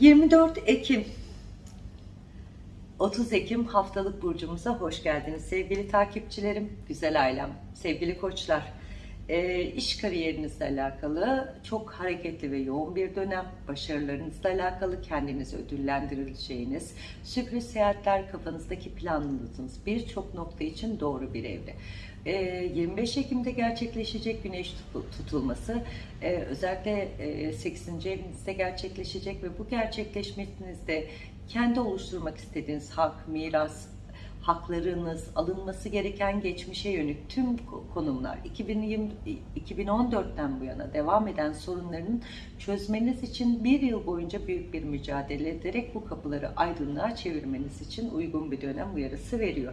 24 Ekim 30 Ekim haftalık burcumuza hoş geldiniz sevgili takipçilerim, güzel ailem, sevgili koçlar. E, iş kariyerinizle alakalı çok hareketli ve yoğun bir dönem, başarılarınızla alakalı kendinizi ödüllendirileceğiniz, sürpriz seyahatler kafanızdaki planladığınız birçok nokta için doğru bir evre. 25 Ekim'de gerçekleşecek güneş tutulması özellikle 8. evinizde gerçekleşecek ve bu gerçekleşmenizde kendi oluşturmak istediğiniz hak, miras, haklarınız, alınması gereken geçmişe yönelik tüm konumlar 2020, 2014'ten bu yana devam eden sorunların çözmeniz için bir yıl boyunca büyük bir mücadele ederek bu kapıları aydınlığa çevirmeniz için uygun bir dönem uyarısı veriyor.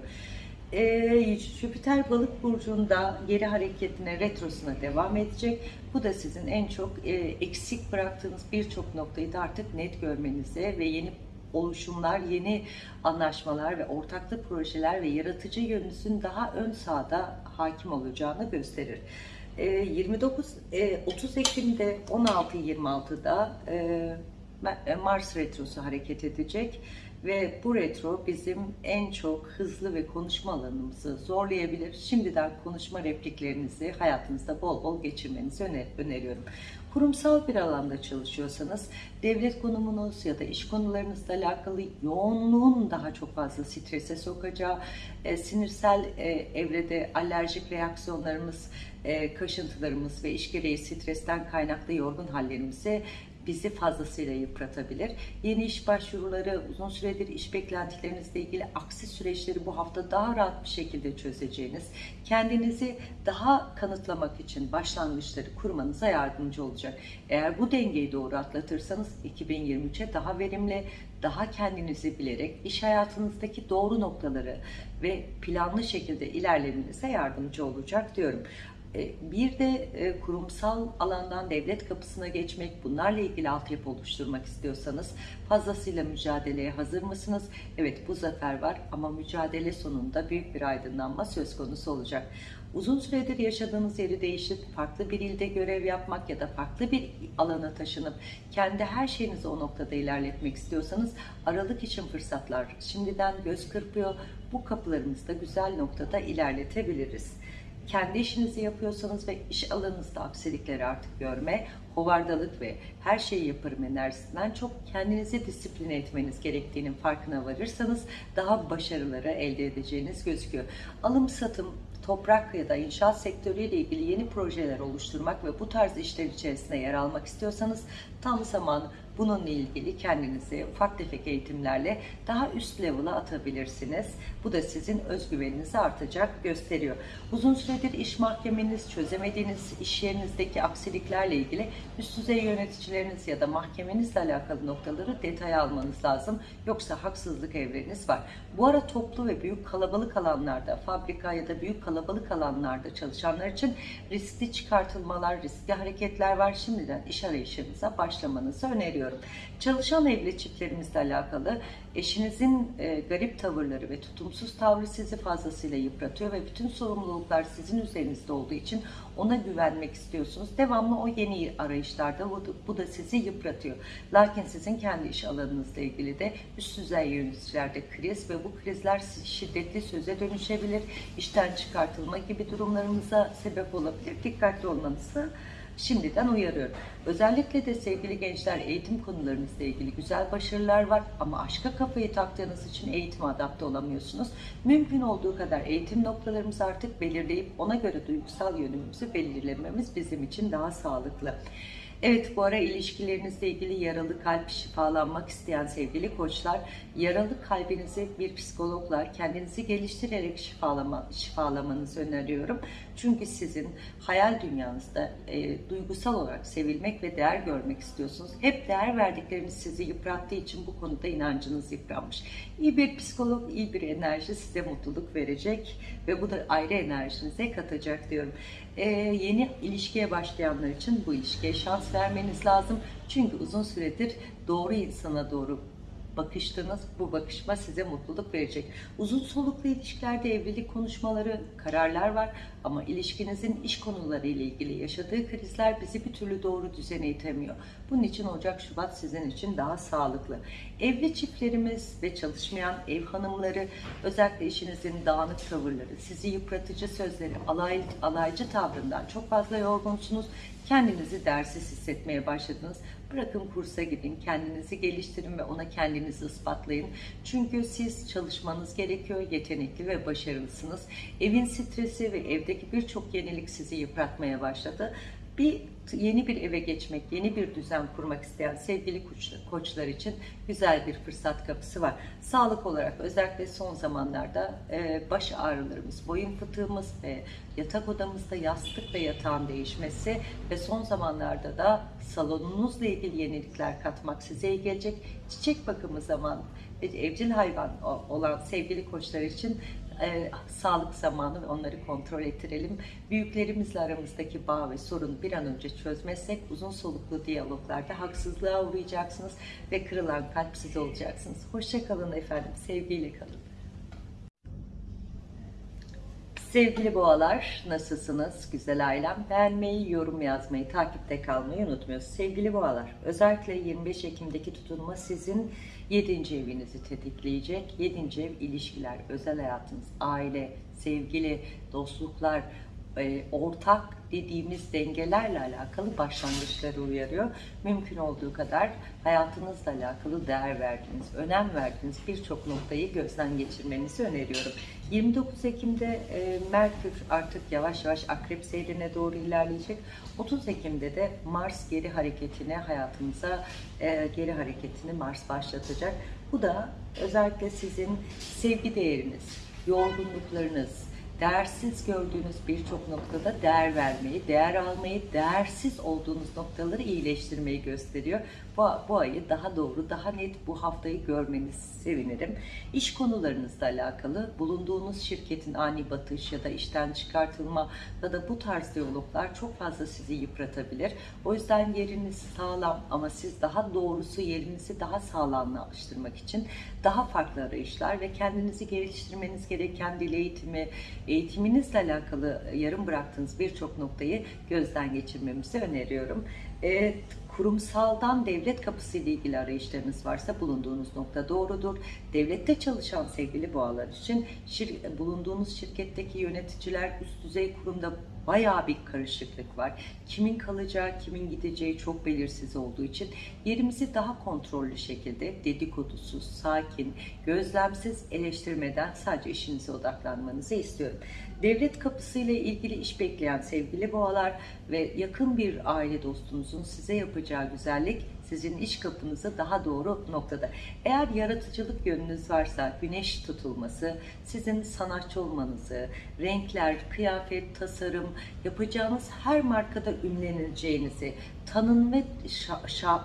Ee, Jüpiter balık burcunda geri hareketine, retrosuna devam edecek. Bu da sizin en çok e, eksik bıraktığınız birçok noktayı da artık net görmenize ve yeni oluşumlar, yeni anlaşmalar ve ortaklık projeler ve yaratıcı yönünüzün daha ön sahada hakim olacağını gösterir. 29 30 Ekim'de 16-26'da Mars retrosu hareket edecek ve bu retro bizim en çok hızlı ve konuşma alanımızı zorlayabilir. Şimdiden konuşma repliklerinizi hayatınızda bol bol geçirmenizi öner öneriyorum. Kurumsal bir alanda çalışıyorsanız devlet konumunuz ya da iş konularınızla alakalı yoğunluğun daha çok fazla strese sokacağı, e, sinirsel e, evrede alerjik reaksiyonlarımız, e, kaşıntılarımız ve iş gereği stresten kaynaklı yorgun hallerimizi bizi fazlasıyla yıpratabilir. Yeni iş başvuruları, uzun süredir iş beklentilerinizle ilgili aksi süreçleri bu hafta daha rahat bir şekilde çözeceğiniz, kendinizi daha kanıtlamak için başlangıçları kurmanıza yardımcı olacak. Eğer bu dengeyi doğru atlatırsanız 2023'e daha verimli, daha kendinizi bilerek iş hayatınızdaki doğru noktaları ve planlı şekilde ilerlemenize yardımcı olacak diyorum. E, bir de e, kurumsal alandan devlet kapısına geçmek, bunlarla ilgili altyapı oluşturmak istiyorsanız fazlasıyla mücadeleye hazır mısınız? Evet bu zafer var ama mücadele sonunda büyük bir aydınlanma söz konusu olacak. Uzun süredir yaşadığınız yeri değiştirip farklı bir ilde görev yapmak ya da farklı bir alana taşınıp kendi her şeyinizi o noktada ilerletmek istiyorsanız aralık için fırsatlar şimdiden göz kırpıyor. Bu kapılarımızda güzel noktada ilerletebiliriz kendi işinizi yapıyorsanız ve iş alanınızda aksilikleri artık görme, hovardalık ve her şeyi yaparım enerjisinden çok kendinizi disipline etmeniz gerektiğinin farkına varırsanız daha başarıları elde edeceğiniz gözüküyor. Alım satım, toprak ya da inşaat sektörüyle ilgili yeni projeler oluşturmak ve bu tarz işler içerisinde yer almak istiyorsanız tam zaman bununla ilgili kendinizi ufak tefek eğitimlerle daha üst level'a atabilirsiniz. Bu da sizin özgüveninizi artacak gösteriyor. Uzun süredir iş mahkemeniz, çözemediğiniz iş yerinizdeki aksiliklerle ilgili üst düzey yöneticileriniz ya da mahkemenizle alakalı noktaları detaya almanız lazım. Yoksa haksızlık evreniz var. Bu ara toplu ve büyük kalabalık alanlarda, fabrika ya da büyük kalabalık alanlarda çalışanlar için riskli çıkartılmalar, riskli hareketler var. Şimdiden iş arayışınıza başlamanızı öneriyorum. Çalışan evli çiftlerimizle alakalı eşinizin e, garip tavırları ve tutumsuz tavrı sizi fazlasıyla yıpratıyor ve bütün sorumluluklar sizin üzerinizde olduğu için ona güvenmek istiyorsunuz. Devamlı o yeni arayışlarda bu, da sizi yıpratıyor. Lakin sizin kendi iş alanınızla ilgili de üst düzey yöneticilerde kriz ve bu krizler şiddetli söze dönüşebilir. işten çıkartılma gibi durumlarımıza sebep olabilir. Dikkatli olmanızı şimdiden uyarıyorum. Özellikle de sevgili gençler eğitim konularınızla ilgili güzel başarılar var ama aşka kafayı taktığınız için eğitime adapte olamıyorsunuz. Mümkün olduğu kadar eğitim noktalarımızı artık belirleyip ona göre duygusal yönümüzü belirlememiz bizim için daha sağlıklı. Evet bu ara ilişkilerinizle ilgili yaralı kalp şifalanmak isteyen sevgili koçlar, yaralı kalbinizi bir psikologlar kendinizi geliştirerek şifalama, şifalamanızı öneriyorum. Çünkü sizin hayal dünyanızda e, duygusal olarak sevilmek ve değer görmek istiyorsunuz. Hep değer verdikleriniz sizi yıprattığı için bu konuda inancınız yıpranmış. İyi bir psikolog, iyi bir enerji size mutluluk verecek ve bu da ayrı enerjinize katacak diyorum. E, yeni ilişkiye başlayanlar için bu ilişkiye şans vermeniz lazım. Çünkü uzun süredir doğru insana doğru bakıştınız. Bu bakışma size mutluluk verecek. Uzun soluklu ilişkilerde evlilik konuşmaları, kararlar var ama ilişkinizin iş konuları ile ilgili yaşadığı krizler bizi bir türlü doğru düzene itemiyor. Bunun için Ocak Şubat sizin için daha sağlıklı. Evli çiftlerimiz ve çalışmayan ev hanımları özellikle işinizin dağınık tavırları, sizi yıpratıcı sözleri, alay, alaycı tavrından çok fazla yorgunsunuz. Kendinizi dersiz hissetmeye başladınız. Bırakın kursa gidin, kendinizi geliştirin ve ona kendinizi ispatlayın. Çünkü siz çalışmanız gerekiyor, yetenekli ve başarılısınız. Evin stresi ve evdeki birçok yenilik sizi yıpratmaya başladı. Bir yeni bir eve geçmek, yeni bir düzen kurmak isteyen sevgili koçlar için güzel bir fırsat kapısı var. Sağlık olarak özellikle son zamanlarda e, baş ağrılarımız, boyun fıtığımız ve yatak odamızda yastık ve yatağın değişmesi ve son zamanlarda da salonunuzla ilgili yenilikler katmak size iyi gelecek. Çiçek bakımı zaman evcil hayvan olan sevgili koçlar için e, sağlık zamanı ve onları kontrol ettirelim. Büyüklerimizle aramızdaki bağ ve sorunu bir an önce çözmezsek uzun soluklu diyaloglarda haksızlığa uğrayacaksınız ve kırılan kalp siz olacaksınız. Hoşçakalın efendim, sevgiyle kalın. Sevgili boğalar, nasılsınız? Güzel ailem. Beğenmeyi, yorum yazmayı, takipte kalmayı unutmuyorsunuz. Sevgili boğalar, özellikle 25 Ekim'deki tutulma sizin 7. evinizi tetikleyecek. 7. ev ilişkiler, özel hayatınız, aile, sevgili, dostluklar, e, ortak dediğimiz dengelerle alakalı başlangıçları uyarıyor. Mümkün olduğu kadar hayatınızla alakalı değer verdiğiniz, önem verdiğiniz birçok noktayı gözden geçirmenizi öneriyorum. 29 Ekim'de e, Merkür artık yavaş yavaş akrep seyrine doğru ilerleyecek. 30 Ekim'de de Mars geri hareketine, hayatımıza e, geri hareketini Mars başlatacak. Bu da özellikle sizin sevgi değeriniz, yorgunluklarınız, değersiz gördüğünüz birçok noktada değer vermeyi, değer almayı, değersiz olduğunuz noktaları iyileştirmeyi gösteriyor. Bu, bu ayı daha doğru, daha net bu haftayı görmeniz sevinirim. İş konularınızla alakalı bulunduğunuz şirketin ani batış ya da işten çıkartılma ya da bu tarz diyaloglar çok fazla sizi yıpratabilir. O yüzden yeriniz sağlam ama siz daha doğrusu yerinizi daha sağlamlaştırmak için daha farklı arayışlar ve kendinizi geliştirmeniz gereken dil eğitimi, eğitiminizle alakalı yarım bıraktığınız birçok noktayı gözden geçirmemizi öneriyorum. E, kurumsaldan devlet kapısı ile ilgili arayışlarınız varsa bulunduğunuz nokta doğrudur. Devlette çalışan sevgili boğalar için şir, bulunduğunuz şirketteki yöneticiler üst düzey kurumda bayağı bir karışıklık var. Kimin kalacağı, kimin gideceği çok belirsiz olduğu için yerimizi daha kontrollü şekilde dedikodusuz, sakin, gözlemsiz eleştirmeden sadece işinize odaklanmanızı istiyorum. Devlet kapısıyla ilgili iş bekleyen sevgili boğalar ve yakın bir aile dostunuzun size yapacağı güzellik sizin iş kapınızı daha doğru noktada. Eğer yaratıcılık yönünüz varsa güneş tutulması, sizin sanatçı olmanızı, renkler, kıyafet, tasarım, yapacağınız her markada ünleneceğinizi, tanın ve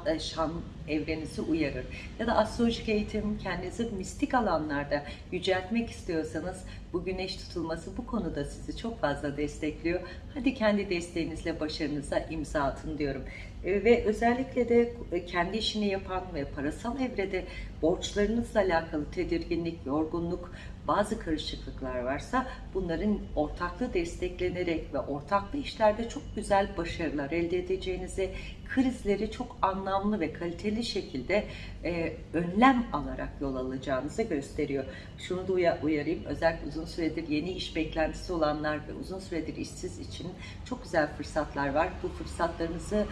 e, şan evrenizi uyarır. Ya da astrolojik eğitim kendinizi mistik alanlarda yüceltmek istiyorsanız bu güneş tutulması bu konuda sizi çok fazla destekliyor. Hadi kendi desteğinizle başarınıza imza atın diyorum. E, ve özellikle de e, kendi işini yapan ve parasal evrede borçlarınızla alakalı tedirginlik, yorgunluk, bazı karışıklıklar varsa bunların ortaklı desteklenerek ve ortaklı işlerde çok güzel başarılar elde edeceğinizi, krizleri çok anlamlı ve kaliteli şekilde e, önlem alarak yol alacağınızı gösteriyor. Şunu da uyarayım, özellikle uzun süredir yeni iş beklentisi olanlar ve uzun süredir işsiz için çok güzel fırsatlar var. Bu fırsatlarınızı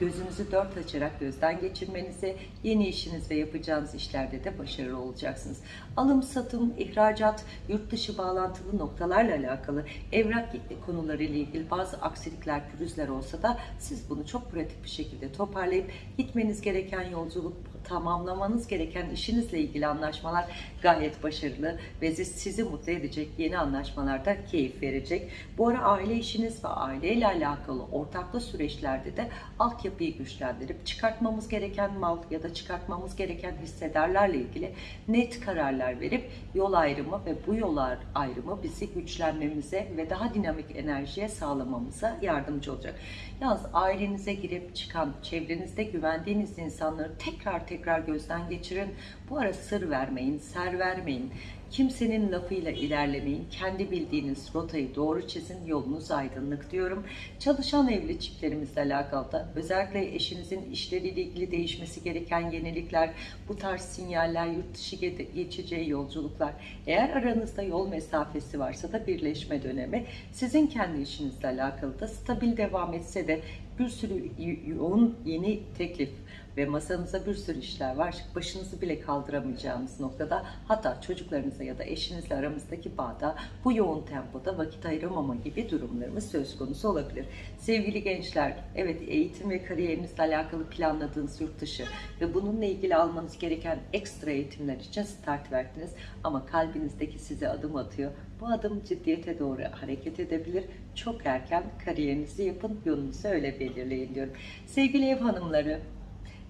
gözünüzü dört açarak gözden geçirmenizi, yeni işiniz ve yapacağınız işlerde de başarılı olacaksınız. Alım, satım, ihracat, yurt dışı bağlantılı noktalarla alakalı evrak konuları ile ilgili bazı aksilikler, pürüzler olsa da siz bunu çok pratik bir şekilde toparlayıp gitmeniz gereken yolculuk tamamlamanız gereken işinizle ilgili anlaşmalar gayet başarılı ve sizi mutlu edecek yeni anlaşmalarda keyif verecek. Bu ara aile işiniz ve aileyle alakalı ortaklı süreçlerde de altyapıyı güçlendirip çıkartmamız gereken mal ya da çıkartmamız gereken hissedarlarla ilgili net kararlar verip yol ayrımı ve bu yol ayrımı bizi güçlenmemize ve daha dinamik enerjiye sağlamamıza yardımcı olacak. Yalnız ailenize girip çıkan, çevrenizde güvendiğiniz insanları tekrar tekrar gözden geçirin. Bu ara sır vermeyin, ser vermeyin. Kimsenin lafıyla ilerlemeyin. Kendi bildiğiniz rotayı doğru çizin. Yolunuz aydınlık diyorum. Çalışan evli çiftlerimizle alakalı da özellikle eşinizin işleriyle ilgili değişmesi gereken yenilikler, bu tarz sinyaller, yurt dışı ge- geçeceği yolculuklar. Eğer aranızda yol mesafesi varsa da birleşme dönemi. Sizin kendi işinizle alakalı da stabil devam etse de bir sürü yoğun yeni teklif ve masanıza bir sürü işler var. Başınızı bile kaldıramayacağınız noktada hatta çocuklarınızla ya da eşinizle aramızdaki bağda bu yoğun tempoda vakit ayıramama gibi durumlarımız söz konusu olabilir. Sevgili gençler, evet eğitim ve kariyerinizle alakalı planladığınız yurt dışı ve bununla ilgili almanız gereken ekstra eğitimler için start verdiniz ama kalbinizdeki size adım atıyor. Bu adım ciddiyete doğru hareket edebilir. Çok erken kariyerinizi yapın, yolunuzu öyle belirleyin diyorum. Sevgili ev hanımları,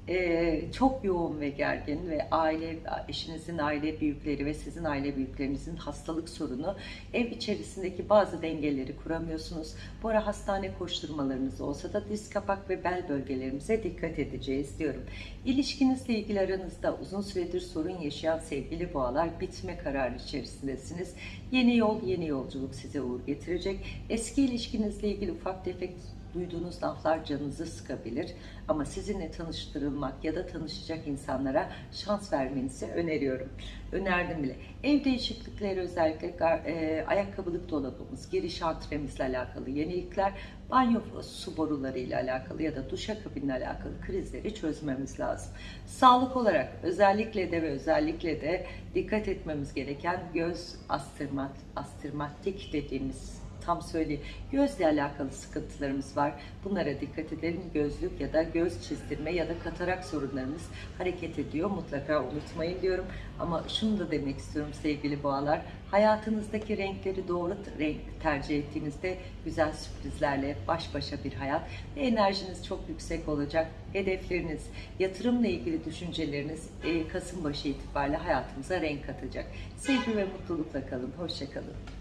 ee, çok yoğun ve gergin ve aile eşinizin aile büyükleri ve sizin aile büyüklerinizin hastalık sorunu ev içerisindeki bazı dengeleri kuramıyorsunuz. Bu ara hastane koşturmalarınız olsa da diz kapak ve bel bölgelerimize dikkat edeceğiz diyorum. İlişkinizle ilgili aranızda uzun süredir sorun yaşayan sevgili boğalar bitme kararı içerisindesiniz. Yeni yol, yeni yolculuk size uğur getirecek. Eski ilişkinizle ilgili ufak tefek duyduğunuz laflar canınızı sıkabilir. Ama sizinle tanıştırılmak ya da tanışacak insanlara şans vermenizi öneriyorum. Önerdim bile. Ev değişiklikleri özellikle e, ayakkabılık dolabımız, giriş antremizle alakalı yenilikler, banyo su borularıyla alakalı ya da duşakabinle alakalı krizleri çözmemiz lazım. Sağlık olarak özellikle de ve özellikle de dikkat etmemiz gereken göz astırmat, astırmatik dediğimiz tam söyleyeyim. Gözle alakalı sıkıntılarımız var. Bunlara dikkat edelim. Gözlük ya da göz çizdirme ya da katarak sorunlarımız hareket ediyor. Mutlaka unutmayın diyorum. Ama şunu da demek istiyorum sevgili boğalar. Hayatınızdaki renkleri doğru renk tercih ettiğinizde güzel sürprizlerle baş başa bir hayat ve enerjiniz çok yüksek olacak. Hedefleriniz, yatırımla ilgili düşünceleriniz e, Kasım başı itibariyle hayatımıza renk katacak. Sevgi ve mutlulukla kalın. Hoşçakalın.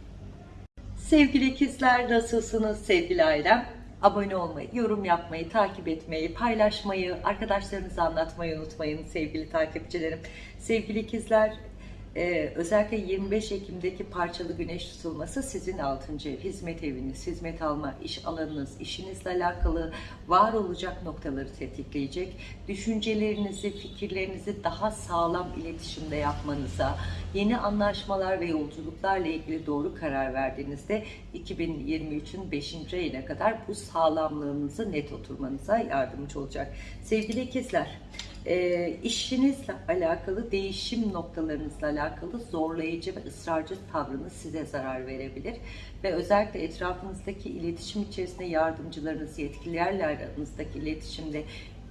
Sevgili ikizler nasılsınız sevgili ailem? Abone olmayı, yorum yapmayı, takip etmeyi, paylaşmayı, arkadaşlarınıza anlatmayı unutmayın sevgili takipçilerim. Sevgili ikizler, e, özellikle 25 Ekim'deki parçalı güneş tutulması sizin 6. ev, hizmet eviniz, hizmet alma, iş alanınız, işinizle alakalı var olacak noktaları tetikleyecek. Düşüncelerinizi, fikirlerinizi daha sağlam iletişimde yapmanıza, yeni anlaşmalar ve yolculuklarla ilgili doğru karar verdiğinizde 2023'ün 5. ayına kadar bu sağlamlığınızı net oturmanıza yardımcı olacak. Sevgili ikizler, e, işinizle alakalı değişim noktalarınızla alakalı zorlayıcı ve ısrarcı tavrınız size zarar verebilir ve özellikle etrafınızdaki iletişim içerisinde yardımcılarınız, yetkililerle aranızdaki iletişimde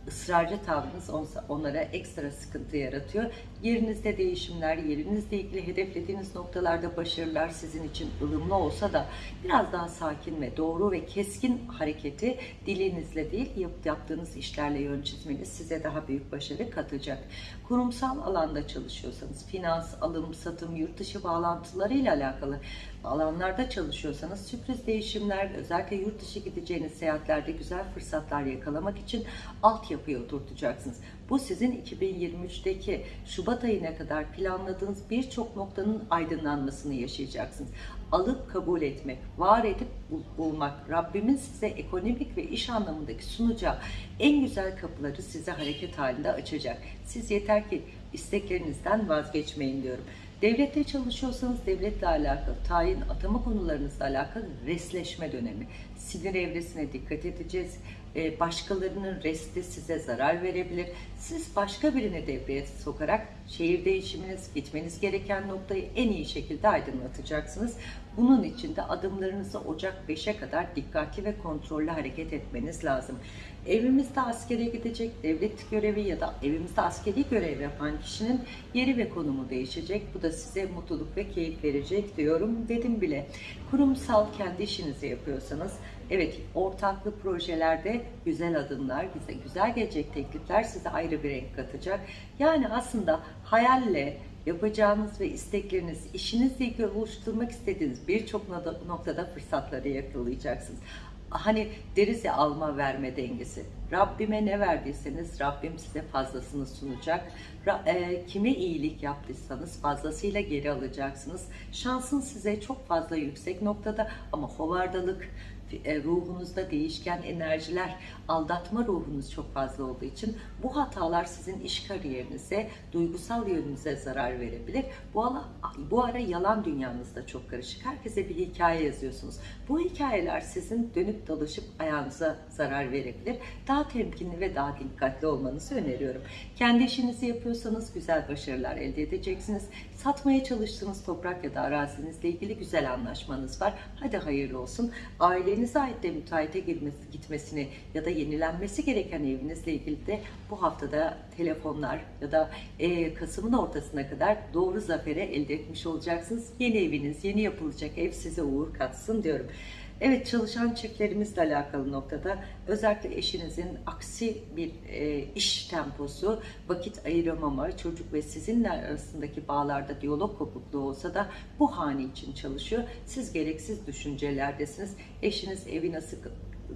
ısrarcı tavrınız onlara ekstra sıkıntı yaratıyor. Yerinizde değişimler, yerinizle ilgili hedeflediğiniz noktalarda başarılar sizin için ılımlı olsa da biraz daha sakin ve doğru ve keskin hareketi dilinizle değil yap- yaptığınız işlerle yön çizmeniz size daha büyük başarı katacak. Kurumsal alanda çalışıyorsanız, finans, alım, satım, yurt dışı bağlantılarıyla alakalı alanlarda çalışıyorsanız sürpriz değişimler, özellikle yurt dışı gideceğiniz seyahatlerde güzel fırsatlar yakalamak için altyapıyı oturtacaksınız. Bu sizin 2023'teki Şubat ayına kadar planladığınız birçok noktanın aydınlanmasını yaşayacaksınız. Alıp kabul etmek, var edip bul- bulmak, Rabbimin size ekonomik ve iş anlamındaki sunacağı en güzel kapıları size hareket halinde açacak. Siz yeter ki isteklerinizden vazgeçmeyin diyorum. Devlette çalışıyorsanız devletle alakalı, tayin, atama konularınızla alakalı resleşme dönemi. Sinir evresine dikkat edeceğiz. Ee, Başkalarının resti size zarar verebilir. Siz başka birini devreye sokarak şehir değişiminiz, gitmeniz gereken noktayı en iyi şekilde aydınlatacaksınız. Bunun için de adımlarınızı Ocak 5'e kadar dikkatli ve kontrollü hareket etmeniz lazım. Evimizde askere gidecek devlet görevi ya da evimizde askeri görev yapan kişinin yeri ve konumu değişecek. Bu da size mutluluk ve keyif verecek diyorum. Dedim bile. Kurumsal kendi işinizi yapıyorsanız Evet, ortaklı projelerde güzel adımlar, güzel, güzel gelecek teklifler size ayrı bir renk katacak. Yani aslında hayalle yapacağınız ve istekleriniz, işinizle ilgili oluşturmak istediğiniz birçok noktada fırsatları yakalayacaksınız. Hani deriz ya alma verme dengesi. Rabbime ne verdiyseniz Rabbim size fazlasını sunacak. E, kime iyilik yaptıysanız fazlasıyla geri alacaksınız. Şansın size çok fazla yüksek noktada ama hovardalık, ruhunuzda değişken enerjiler, aldatma ruhunuz çok fazla olduğu için bu hatalar sizin iş kariyerinize, duygusal yönünüze zarar verebilir. Bu ara, bu ara yalan dünyanızda çok karışık. Herkese bir hikaye yazıyorsunuz. Bu hikayeler sizin dönüp dolaşıp ayağınıza zarar verebilir. Daha temkinli ve daha dikkatli olmanızı öneriyorum. Kendi işinizi yapıyorsanız güzel başarılar elde edeceksiniz. Satmaya çalıştığınız toprak ya da arazinizle ilgili güzel anlaşmanız var. Hadi hayırlı olsun. Ailenize ait de müteahhite gitmesini ya da yenilenmesi gereken evinizle ilgili de bu haftada telefonlar ya da e, Kasım'ın ortasına kadar doğru zafere elde etmiş olacaksınız. Yeni eviniz, yeni yapılacak ev size uğur katsın diyorum. Evet çalışan çiftlerimizle alakalı noktada özellikle eşinizin aksi bir e, iş temposu, vakit ayıramama, çocuk ve sizinle arasındaki bağlarda diyalog kopukluğu olsa da bu hane için çalışıyor. Siz gereksiz düşüncelerdesiniz. Eşiniz evi nasıl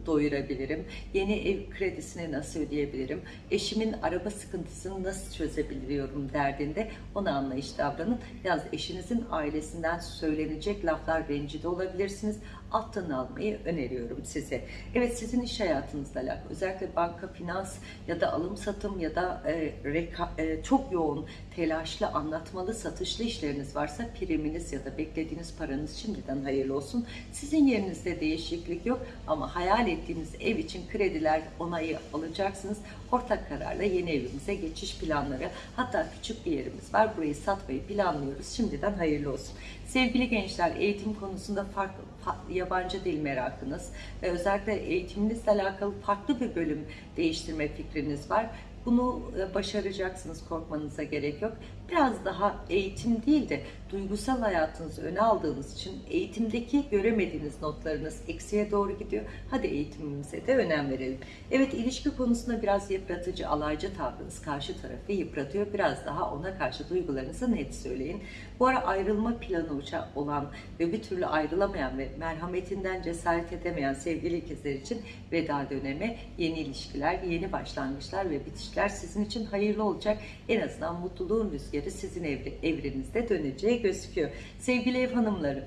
doyurabilirim? Yeni ev kredisini nasıl ödeyebilirim? Eşimin araba sıkıntısını nasıl çözebiliyorum derdinde ona anlayış davranın. Yalnız eşinizin ailesinden söylenecek laflar rencide olabilirsiniz. Alttan almayı öneriyorum size. Evet sizin iş hayatınızla alakalı özellikle banka, finans ya da alım satım ya da e, reka, e, çok yoğun telaşlı anlatmalı satışlı işleriniz varsa priminiz ya da beklediğiniz paranız şimdiden hayırlı olsun. Sizin yerinizde değişiklik yok ama hayal ettiğiniz ev için krediler onayı alacaksınız. Ortak kararla yeni evimize geçiş planları hatta küçük bir yerimiz var. Burayı satmayı planlıyoruz. Şimdiden hayırlı olsun. Sevgili gençler eğitim konusunda farklı fa- yabancı dil merakınız ve özellikle eğitiminizle alakalı farklı bir bölüm değiştirme fikriniz var. Bunu e, başaracaksınız, korkmanıza gerek yok. Biraz daha eğitim değil de duygusal hayatınızı öne aldığınız için eğitimdeki göremediğiniz notlarınız eksiye doğru gidiyor. Hadi eğitimimize de önem verelim. Evet ilişki konusunda biraz yıpratıcı, alaycı tavrınız karşı tarafı yıpratıyor. Biraz daha ona karşı duygularınızı net söyleyin. Bu ara ayrılma planı olan ve bir türlü ayrılamayan ve merhametinden cesaret edemeyen sevgili ikizler için veda dönemi, yeni ilişkiler, yeni başlangıçlar ve bitişler sizin için hayırlı olacak. En azından mutluluğun rüzgarı sizin evre, evrenizde döneceği gözüküyor. Sevgili ev hanımları,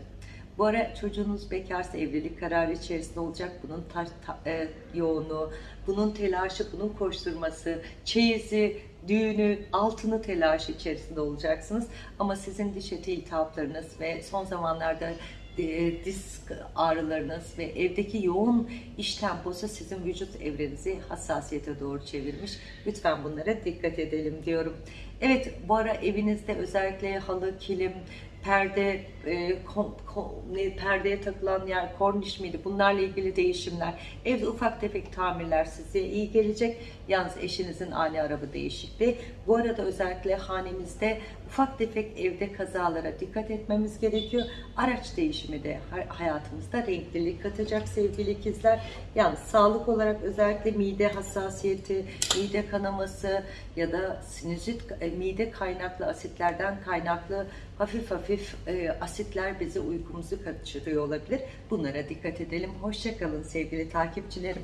bu ara çocuğunuz bekarsa evlilik kararı içerisinde olacak. Bunun ta- ta- e, yoğunluğu, bunun telaşı, bunun koşturması, çeyizi, düğünü, altını telaşı içerisinde olacaksınız. Ama sizin diş eti iltihaplarınız ve son zamanlarda e, disk ağrılarınız ve evdeki yoğun iş temposu sizin vücut evrenizi hassasiyete doğru çevirmiş. Lütfen bunlara dikkat edelim diyorum. Evet bu ara evinizde özellikle halı, kilim, perde, e, kom, kom- ne, perdeye takılan yer, korniş miydi? Bunlarla ilgili değişimler, evde ufak tefek tamirler size iyi gelecek. Yalnız eşinizin ani araba değişikliği. Bu arada özellikle hanemizde ufak tefek evde kazalara dikkat etmemiz gerekiyor. Araç değişimi de hay- hayatımızda renklilik katacak sevgili ikizler. Yalnız sağlık olarak özellikle mide hassasiyeti, mide kanaması ya da sinüzit, e, mide kaynaklı asitlerden kaynaklı hafif hafif e, asitler bizi uykumuzu kaçırıyor olabilir. Bunlara dikkat edelim. Hoşçakalın sevgili takipçilerim.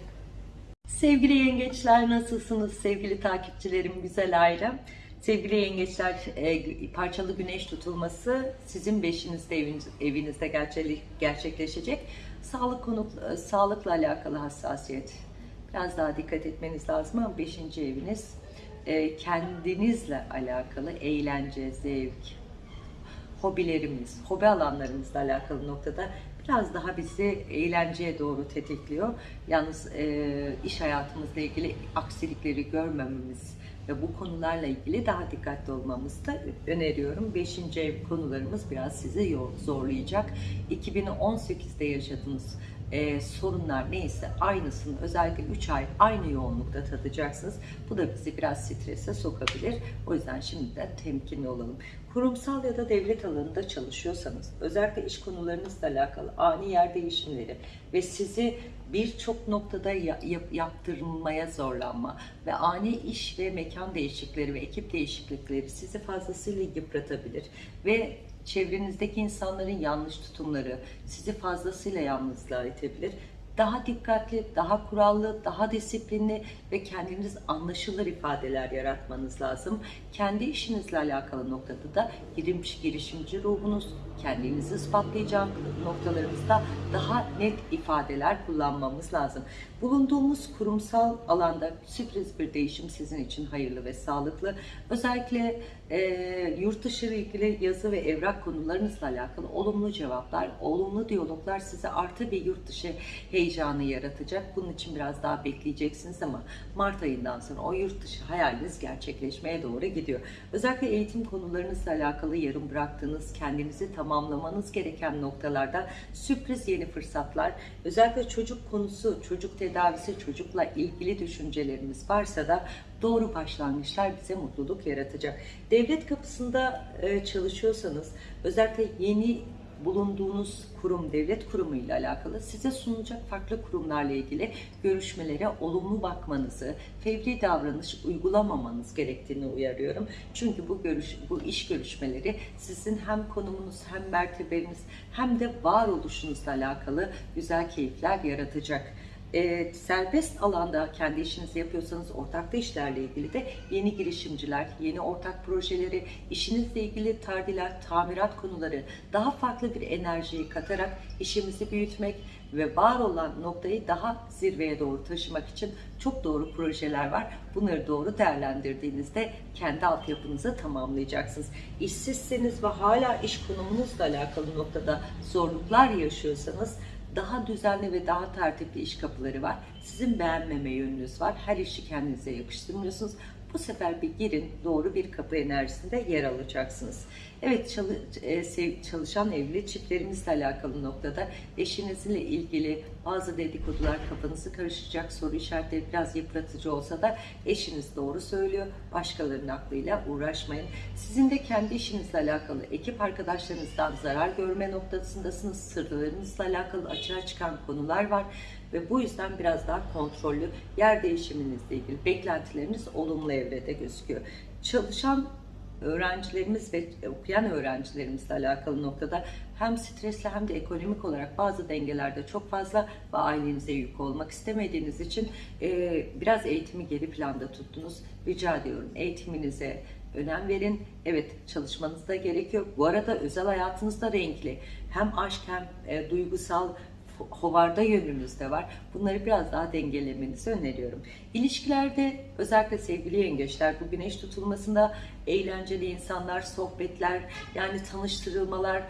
Sevgili yengeçler nasılsınız sevgili takipçilerim, güzel ailem? Sevgili yengeçler, e, parçalı güneş tutulması sizin beşinizde eviniz, evinizde gerçek- gerçekleşecek. Sağlık konu, e, sağlıkla alakalı hassasiyet. Biraz daha dikkat etmeniz lazım ama beşinci eviniz e, kendinizle alakalı eğlence, zevk, hobilerimiz, hobi alanlarımızla alakalı noktada biraz daha bizi eğlenceye doğru tetikliyor. Yalnız e, iş hayatımızla ilgili aksilikleri görmememiz ve bu konularla ilgili daha dikkatli olmamızı da öneriyorum. Beşinci konularımız biraz sizi zorlayacak. 2018'de yaşadığınız e, sorunlar neyse aynısını özellikle 3 ay aynı yoğunlukta tadacaksınız. Bu da bizi biraz strese sokabilir. O yüzden şimdiden temkinli olalım. Kurumsal ya da devlet alanında çalışıyorsanız özellikle iş konularınızla alakalı ani yer değişimleri ve sizi birçok noktada ya- yap- yaptırmaya zorlanma ve ani iş ve mekan değişiklikleri ve ekip değişiklikleri sizi fazlasıyla yıpratabilir ve çevrenizdeki insanların yanlış tutumları sizi fazlasıyla yalnızlığa itebilir. daha dikkatli, daha kurallı, daha disiplinli ve kendiniz anlaşılır ifadeler yaratmanız lazım. Kendi işinizle alakalı noktada da girişimci, girişimci ruhunuz, kendinizi ispatlayacak noktalarımızda daha net ifadeler kullanmamız lazım. Bulunduğumuz kurumsal alanda sürpriz bir değişim sizin için hayırlı ve sağlıklı. Özellikle e, yurt dışı ile ilgili yazı ve evrak konularınızla alakalı olumlu cevaplar, olumlu diyaloglar size artı bir yurt dışı heyecanı yaratacak. Bunun için biraz daha bekleyeceksiniz ama Mart ayından sonra o yurt dışı hayaliniz gerçekleşmeye doğru gidiyor. Özellikle eğitim konularınızla alakalı yarım bıraktığınız, kendinizi tamamlamanız gereken noktalarda sürpriz yeni fırsatlar, özellikle çocuk konusu, çocuk tedavisi, çocukla ilgili düşüncelerimiz varsa da doğru başlangıçlar bize mutluluk yaratacak. Devlet kapısında e, çalışıyorsanız özellikle yeni bulunduğunuz kurum, devlet kurumu ile alakalı size sunulacak farklı kurumlarla ilgili görüşmelere olumlu bakmanızı, fevri davranış uygulamamanız gerektiğini uyarıyorum. Çünkü bu görüş, bu iş görüşmeleri sizin hem konumunuz hem mertebeniz hem de varoluşunuzla alakalı güzel keyifler yaratacak e, serbest alanda kendi işinizi yapıyorsanız ortaklı işlerle ilgili de yeni girişimciler, yeni ortak projeleri, işinizle ilgili tardilat, tamirat konuları daha farklı bir enerjiyi katarak işimizi büyütmek ve var olan noktayı daha zirveye doğru taşımak için çok doğru projeler var. Bunları doğru değerlendirdiğinizde kendi altyapınızı tamamlayacaksınız. İşsizseniz ve hala iş konumunuzla alakalı noktada zorluklar yaşıyorsanız daha düzenli ve daha tertipli iş kapıları var. Sizin beğenmeme yönünüz var. Her işi kendinize yakıştırmıyorsunuz. Bu sefer bir girin, doğru bir kapı enerjisinde yer alacaksınız. Evet, e, çalışan evli çiftlerimizle alakalı noktada eşinizle ilgili bazı dedikodular kafanızı karışacak, soru işaretleri biraz yıpratıcı olsa da eşiniz doğru söylüyor. Başkalarının aklıyla uğraşmayın. Sizin de kendi işinizle alakalı ekip arkadaşlarınızdan zarar görme noktasındasınız. Sırlarınızla alakalı açığa çıkan konular var ve bu yüzden biraz daha kontrollü yer değişiminizle ilgili beklentileriniz olumlu evrede gözüküyor. Çalışan öğrencilerimiz ve okuyan öğrencilerimizle alakalı noktada hem stresli hem de ekonomik olarak bazı dengelerde çok fazla ve ailenize yük olmak istemediğiniz için e, biraz eğitimi geri planda tuttunuz. Rica ediyorum eğitiminize önem verin. Evet çalışmanız da gerekiyor. Bu arada özel hayatınız da renkli. Hem aşk hem e, duygusal hovarda yönünüz de var. Bunları biraz daha dengelemenizi öneriyorum. İlişkilerde özellikle sevgili yengeçler bu güneş tutulmasında eğlenceli insanlar, sohbetler, yani tanıştırılmalar,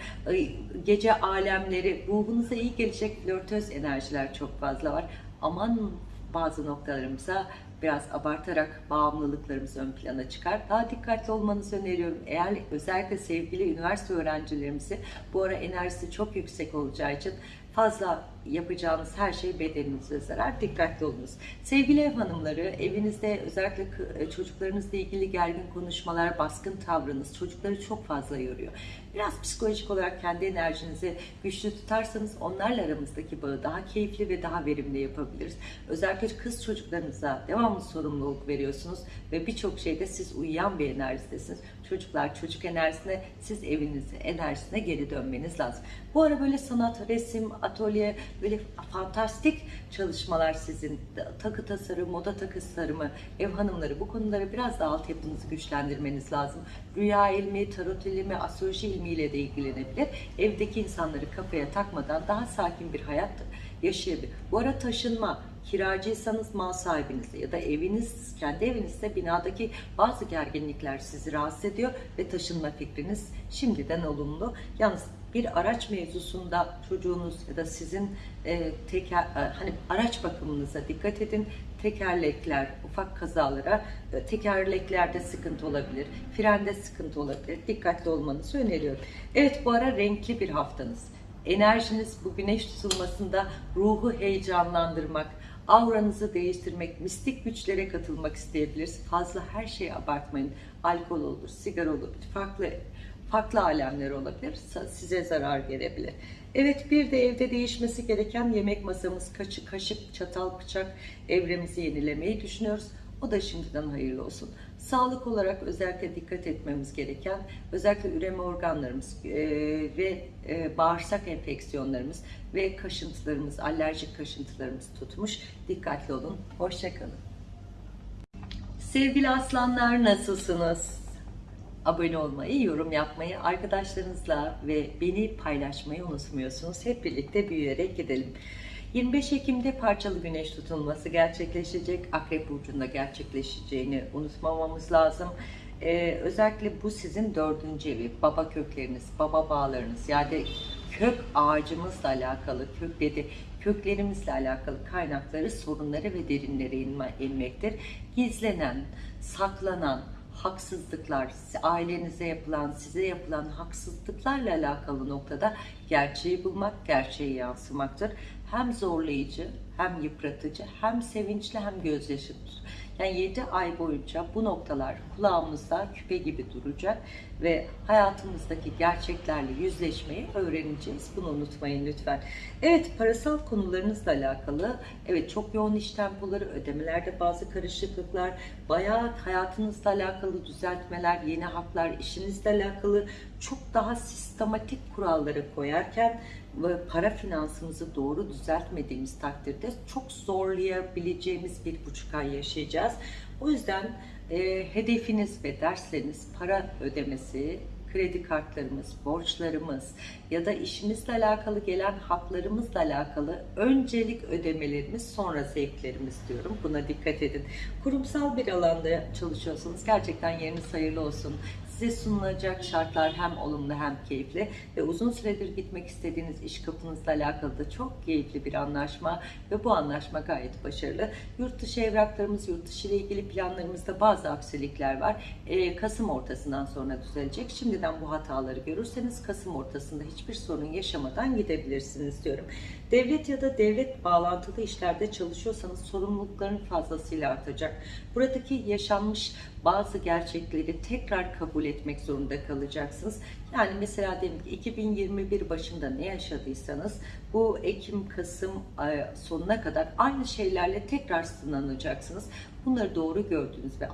gece alemleri, ruhunuza iyi gelecek flörtöz enerjiler çok fazla var. Aman bazı noktalarımıza biraz abartarak bağımlılıklarımız ön plana çıkar. Daha dikkatli olmanızı öneriyorum. Eğer özellikle sevgili üniversite öğrencilerimizi bu ara enerjisi çok yüksek olacağı için fazla yapacağınız her şey bedeninize zarar. Dikkatli olunuz. Sevgili ev hanımları, evinizde özellikle e, çocuklarınızla ilgili gergin konuşmalar, baskın tavrınız çocukları çok fazla yoruyor. Biraz psikolojik olarak kendi enerjinizi güçlü tutarsanız onlarla aramızdaki bağı daha keyifli ve daha verimli yapabiliriz. Özellikle kız çocuklarınıza devamlı sorumluluk veriyorsunuz ve birçok şeyde siz uyuyan bir enerjidesiniz. Çocuklar çocuk enerjisine, siz evinizin enerjisine geri dönmeniz lazım. Bu ara böyle sanat, resim, atölye, böyle fantastik çalışmalar sizin takı tasarım, moda takı tasarımı, ev hanımları bu konulara biraz daha altyapınızı güçlendirmeniz lazım. Rüya ilmi, tarot ilmi, astroloji ilmiyle de ilgilenebilir. Evdeki insanları kafaya takmadan daha sakin bir hayat yaşayabilir. Bu ara taşınma, kiracıysanız mal sahibinizle ya da eviniz, kendi evinizde binadaki bazı gerginlikler sizi rahatsız ediyor ve taşınma fikriniz şimdiden olumlu. Yalnız bir araç mevzusunda çocuğunuz ya da sizin e, teker, e, hani araç bakımınıza dikkat edin. Tekerlekler, ufak kazalara, e, tekerleklerde sıkıntı olabilir, frende sıkıntı olabilir. Dikkatli olmanızı öneriyorum. Evet bu ara renkli bir haftanız. Enerjiniz bu güneş tutulmasında ruhu heyecanlandırmak, auranızı değiştirmek, mistik güçlere katılmak isteyebilirsiniz. Fazla her şeyi abartmayın. Alkol olur, sigara olur, farklı farklı alemler olabilir. Size zarar verebilir. Evet bir de evde değişmesi gereken yemek masamız, kaşık, kaşık, çatal, bıçak evremizi yenilemeyi düşünüyoruz. O da şimdiden hayırlı olsun. Sağlık olarak özellikle dikkat etmemiz gereken özellikle üreme organlarımız e, ve e, bağırsak enfeksiyonlarımız ve kaşıntılarımız, alerjik kaşıntılarımız tutmuş. Dikkatli olun. Hoşçakalın. Sevgili aslanlar nasılsınız? Abone olmayı, yorum yapmayı, arkadaşlarınızla ve beni paylaşmayı unutmuyorsunuz. Hep birlikte büyüyerek gidelim. 25 Ekim'de parçalı güneş tutulması gerçekleşecek. Akrep Burcu'nda gerçekleşeceğini unutmamamız lazım. Ee, özellikle bu sizin dördüncü evi, baba kökleriniz, baba bağlarınız yani kök ağacımızla alakalı, kökleri, köklerimizle alakalı kaynakları, sorunları ve derinlere inme, inmektir. Gizlenen, saklanan, haksızlıklar, ailenize yapılan, size yapılan haksızlıklarla alakalı noktada gerçeği bulmak, gerçeği yansımaktır. Hem zorlayıcı, hem yıpratıcı, hem sevinçli, hem gözyaşıdır. Yani 7 ay boyunca bu noktalar kulağımızda küpe gibi duracak ve hayatımızdaki gerçeklerle yüzleşmeyi öğreneceğiz. Bunu unutmayın lütfen. Evet parasal konularınızla alakalı evet çok yoğun iş tempoları, ödemelerde bazı karışıklıklar, bayağı hayatınızla alakalı düzeltmeler, yeni haklar, işinizle alakalı çok daha sistematik kuralları koyarken para finansımızı doğru düzeltmediğimiz takdirde çok zorlayabileceğimiz bir buçuk ay yaşayacağız. O yüzden e, hedefiniz ve dersleriniz para ödemesi, kredi kartlarımız, borçlarımız ya da işimizle alakalı gelen haklarımızla alakalı öncelik ödemelerimiz sonra zevklerimiz diyorum. Buna dikkat edin. Kurumsal bir alanda çalışıyorsanız gerçekten yeriniz hayırlı olsun. Size sunulacak şartlar hem olumlu hem keyifli ve uzun süredir gitmek istediğiniz iş kapınızla alakalı da çok keyifli bir anlaşma ve bu anlaşma gayet başarılı. Yurt dışı evraklarımız, yurt dışı ile ilgili planlarımızda bazı aksilikler var. Ee, Kasım ortasından sonra düzelecek. Şimdiden bu hataları görürseniz Kasım ortasında hiçbir sorun yaşamadan gidebilirsiniz diyorum. Devlet ya da devlet bağlantılı işlerde çalışıyorsanız sorumlulukların fazlasıyla artacak. Buradaki yaşanmış bazı gerçekleri tekrar kabul etmek zorunda kalacaksınız. Yani mesela diyelim ki 2021 başında ne yaşadıysanız bu Ekim, Kasım sonuna kadar aynı şeylerle tekrar sınanacaksınız. Bunları doğru gördüğünüz ve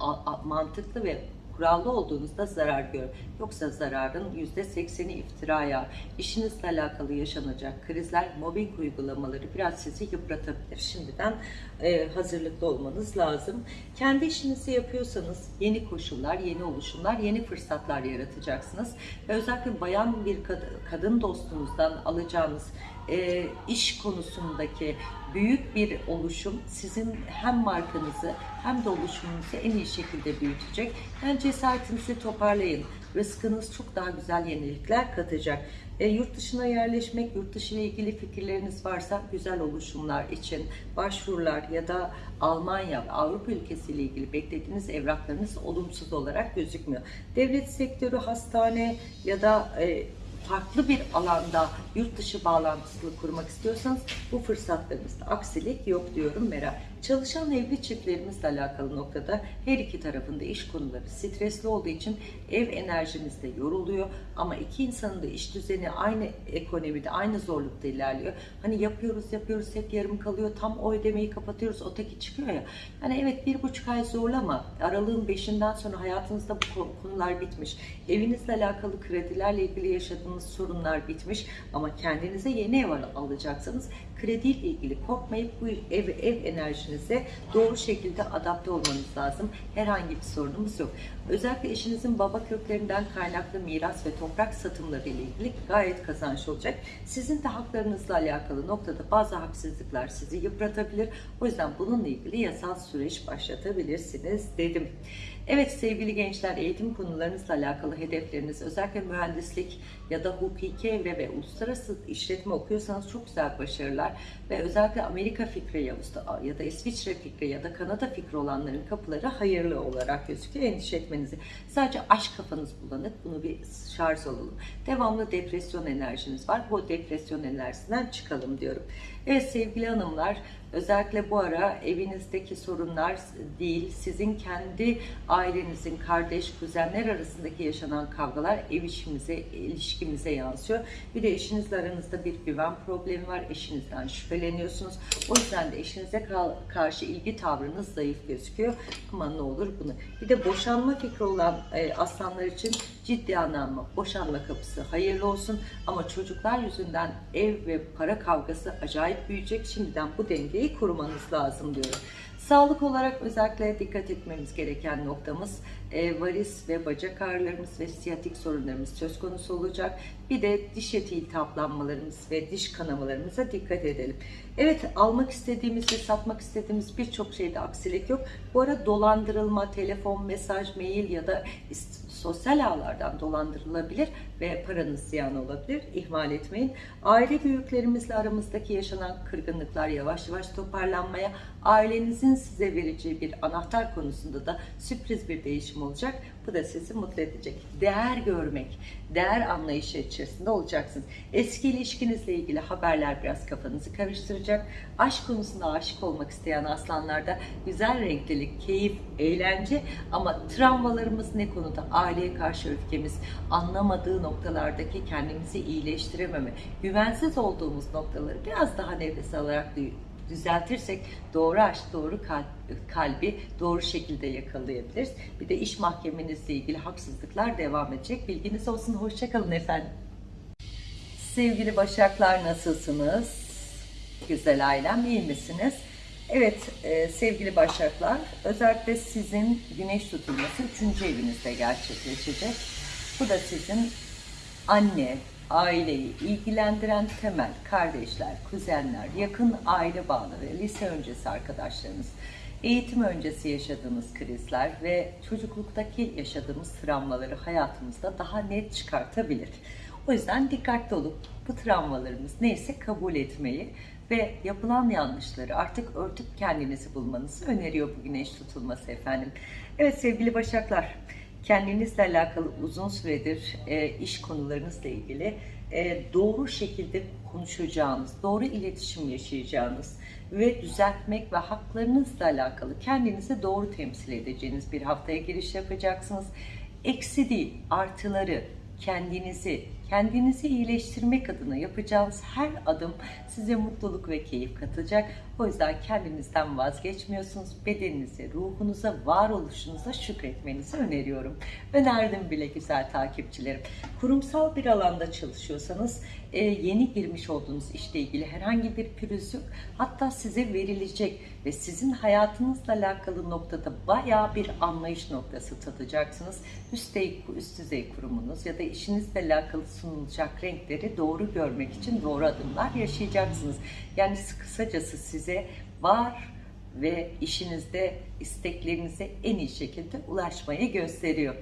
mantıklı ve kurallı olduğunuzda zarar gör. Yoksa zararın %80'i iftiraya, işinizle alakalı yaşanacak krizler, mobbing uygulamaları biraz sizi yıpratabilir. Şimdiden e, hazırlıklı olmanız lazım. Kendi işinizi yapıyorsanız yeni koşullar, yeni oluşumlar, yeni fırsatlar yaratacaksınız. Ve özellikle bayan bir kad kadın dostunuzdan alacağınız e, iş konusundaki büyük bir oluşum sizin hem markanızı hem de oluşumunuzu en iyi şekilde büyütecek. Yani cesaretinizi toparlayın. Rızkınız çok daha güzel yenilikler katacak. E, yurt dışına yerleşmek, yurt dışı ile ilgili fikirleriniz varsa güzel oluşumlar için başvurular ya da Almanya, Avrupa ülkesi ile ilgili beklediğiniz evraklarınız olumsuz olarak gözükmüyor. Devlet sektörü, hastane ya da e, farklı bir alanda yurt dışı bağlantısı kurmak istiyorsanız bu fırsatlarınızda aksilik yok diyorum Meral. Çalışan evli çiftlerimizle alakalı noktada her iki tarafında iş konuları stresli olduğu için ev enerjimiz de yoruluyor ama iki insanın da iş düzeni aynı ekonomide, aynı zorlukta ilerliyor. Hani yapıyoruz yapıyoruz hep yarım kalıyor tam o ödemeyi kapatıyoruz o çıkıyor ya. Yani evet bir buçuk ay zorlama aralığın beşinden sonra hayatınızda bu konular bitmiş. Evinizle alakalı kredilerle ilgili yaşadığınız sorunlar bitmiş ama kendinize yeni ev alacaksınız krediyle ilgili korkmayıp bu ev, ev enerjinize doğru şekilde adapte olmanız lazım. Herhangi bir sorunumuz yok. Özellikle eşinizin baba köklerinden kaynaklı miras ve toprak satımları ile ilgili gayet kazanç olacak. Sizin de haklarınızla alakalı noktada bazı haksızlıklar sizi yıpratabilir. O yüzden bununla ilgili yasal süreç başlatabilirsiniz dedim. Evet sevgili gençler eğitim konularınızla alakalı hedefleriniz özellikle mühendislik ya da hukuki evre ve uluslararası işletme okuyorsanız çok güzel başarılar ve özellikle Amerika fikri ya, ya da İsviçre fikri ya da Kanada fikri olanların kapıları hayırlı olarak gözüküyor. Endişe etmenizi. Sadece aşk kafanız bulanık. Bunu bir şarj alalım. Devamlı depresyon enerjiniz var. Bu depresyon enerjisinden çıkalım diyorum. Evet sevgili hanımlar Özellikle bu ara evinizdeki sorunlar değil, sizin kendi ailenizin, kardeş, kuzenler arasındaki yaşanan kavgalar ev işimize, ilişkimize yansıyor. Bir de eşinizle aranızda bir güven problemi var. Eşinizden şüpheleniyorsunuz. O yüzden de eşinize karşı ilgi tavrınız zayıf gözüküyor. Ama ne olur bunu. Bir de boşanma fikri olan e, aslanlar için ciddi anlamda boşanma kapısı hayırlı olsun. Ama çocuklar yüzünden ev ve para kavgası acayip büyüyecek. Şimdiden bu dengeyi kurmanız lazım diyorum. Sağlık olarak özellikle dikkat etmemiz gereken noktamız e, varis ve bacak ağrılarımız ve siyatik sorunlarımız söz konusu olacak. Bir de diş eti iltihaplanmalarımız ve diş kanamalarımıza dikkat edelim. Evet almak istediğimiz ve satmak istediğimiz birçok şeyde aksilik yok. Bu ara dolandırılma, telefon, mesaj, mail ya da sosyal ağlardan dolandırılabilir ve paranız ziyan olabilir. İhmal etmeyin. Aile büyüklerimizle aramızdaki yaşanan kırgınlıklar yavaş yavaş toparlanmaya, ailenizin size vereceği bir anahtar konusunda da sürpriz bir değişim olacak. Bu da sizi mutlu edecek. Değer görmek, değer anlayışı içerisinde olacaksınız. Eski ilişkinizle ilgili haberler biraz kafanızı karıştıracak. Aşk konusunda aşık olmak isteyen aslanlarda güzel renklilik, keyif, eğlence ama travmalarımız ne konuda? Aileye karşı öfkemiz, anlamadığı noktalardaki kendimizi iyileştirememe, güvensiz olduğumuz noktaları biraz daha nefes alarak duy- düzeltirsek doğru aşk, doğru kalbi doğru şekilde yakalayabiliriz. Bir de iş mahkemenizle ilgili haksızlıklar devam edecek. Bilginiz olsun. Hoşçakalın efendim. Sevgili Başaklar nasılsınız? Güzel ailem iyi misiniz? Evet e, sevgili Başaklar özellikle sizin güneş tutulması 3. evinizde gerçekleşecek. Bu da sizin anne, aileyi ilgilendiren temel kardeşler, kuzenler, yakın aile bağları, lise öncesi arkadaşlarınız, eğitim öncesi yaşadığımız krizler ve çocukluktaki yaşadığımız travmaları hayatımızda daha net çıkartabilir. O yüzden dikkatli olup bu travmalarımız neyse kabul etmeyi ve yapılan yanlışları artık örtüp kendinizi bulmanızı öneriyor bu güneş tutulması efendim. Evet sevgili Başaklar, kendinizle alakalı uzun süredir e, iş konularınızla ilgili e, doğru şekilde konuşacağınız, doğru iletişim yaşayacağınız ve düzeltmek ve haklarınızla alakalı kendinizi doğru temsil edeceğiniz bir haftaya giriş yapacaksınız. Eksi değil, artıları, kendinizi, kendinizi iyileştirmek adına yapacağınız her adım size mutluluk ve keyif katacak. O yüzden kendinizden vazgeçmiyorsunuz. Bedeninize, ruhunuza, varoluşunuza şükretmenizi öneriyorum. Önerdim bile güzel takipçilerim. Kurumsal bir alanda çalışıyorsanız e, yeni girmiş olduğunuz işle ilgili herhangi bir pürüz yok. Hatta size verilecek ve sizin hayatınızla alakalı noktada bayağı bir anlayış noktası tadacaksınız. Üst düzey kurumunuz ya da işinizle alakalı sunulacak renkleri doğru görmek için doğru adımlar yaşayacaksınız. Yani kısacası size var ve işinizde isteklerinize en iyi şekilde ulaşmayı gösteriyor.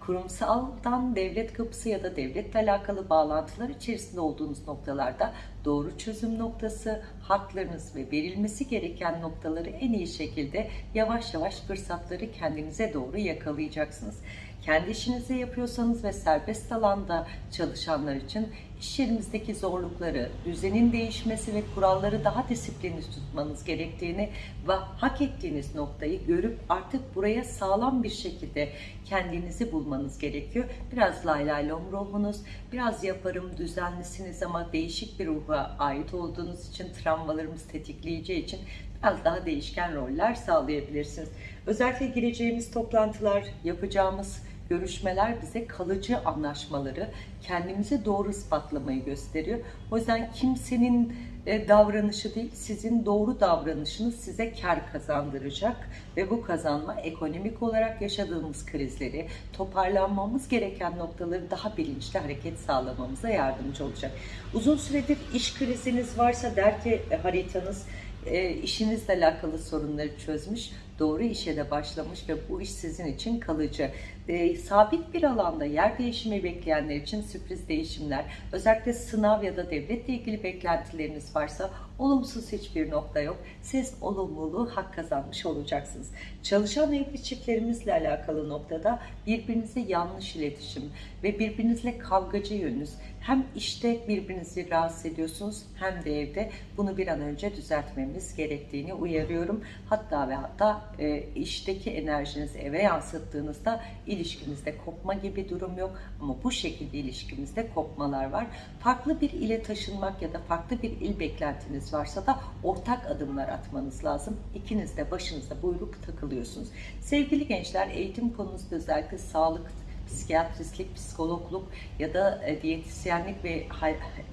Kurumsaldan devlet kapısı ya da devletle alakalı bağlantılar içerisinde olduğunuz noktalarda doğru çözüm noktası, haklarınız ve verilmesi gereken noktaları en iyi şekilde yavaş yavaş fırsatları kendinize doğru yakalayacaksınız. Kendi işinizi yapıyorsanız ve serbest alanda çalışanlar için iş yerimizdeki zorlukları, düzenin değişmesi ve kuralları daha disiplinli tutmanız gerektiğini ve hak ettiğiniz noktayı görüp artık buraya sağlam bir şekilde kendinizi bulmanız gerekiyor. Biraz lay lay lom ruhunuz, biraz yaparım düzenlisiniz ama değişik bir ruha ait olduğunuz için travmalarımız tetikleyeceği için biraz daha değişken roller sağlayabilirsiniz. Özellikle gireceğimiz toplantılar, yapacağımız görüşmeler bize kalıcı anlaşmaları, kendimizi doğru ispatlamayı gösteriyor. O yüzden kimsenin e, davranışı değil, sizin doğru davranışınız size kar kazandıracak ve bu kazanma ekonomik olarak yaşadığımız krizleri, toparlanmamız gereken noktaları daha bilinçli hareket sağlamamıza yardımcı olacak. Uzun süredir iş kriziniz varsa der ki e, haritanız e, işinizle alakalı sorunları çözmüş. Doğru işe de başlamış ve bu iş sizin için kalıcı. E, sabit bir alanda yer değişimi bekleyenler için sürpriz değişimler, özellikle sınav ya da devletle ilgili beklentileriniz varsa olumsuz hiçbir nokta yok. Siz olumluluğu hak kazanmış olacaksınız. Çalışan evli çiftlerimizle alakalı noktada birbirinize yanlış iletişim ve birbirinizle kavgacı yönünüz. Hem işte birbirinizi rahatsız ediyorsunuz hem de evde bunu bir an önce düzeltmemiz gerektiğini uyarıyorum. Hatta ve hatta e, işteki enerjinizi eve yansıttığınızda ilişkinizde kopma gibi durum yok ama bu şekilde ilişkimizde kopmalar var. Farklı bir ile taşınmak ya da farklı bir il beklentiniz varsa da ortak adımlar atmanız lazım. İkiniz de başınızda buyruk takılıyorsunuz. Sevgili gençler eğitim konusunda özellikle sağlık psikiyatristlik, psikologluk ya da e, diyetisyenlik ve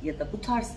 ya da bu tarz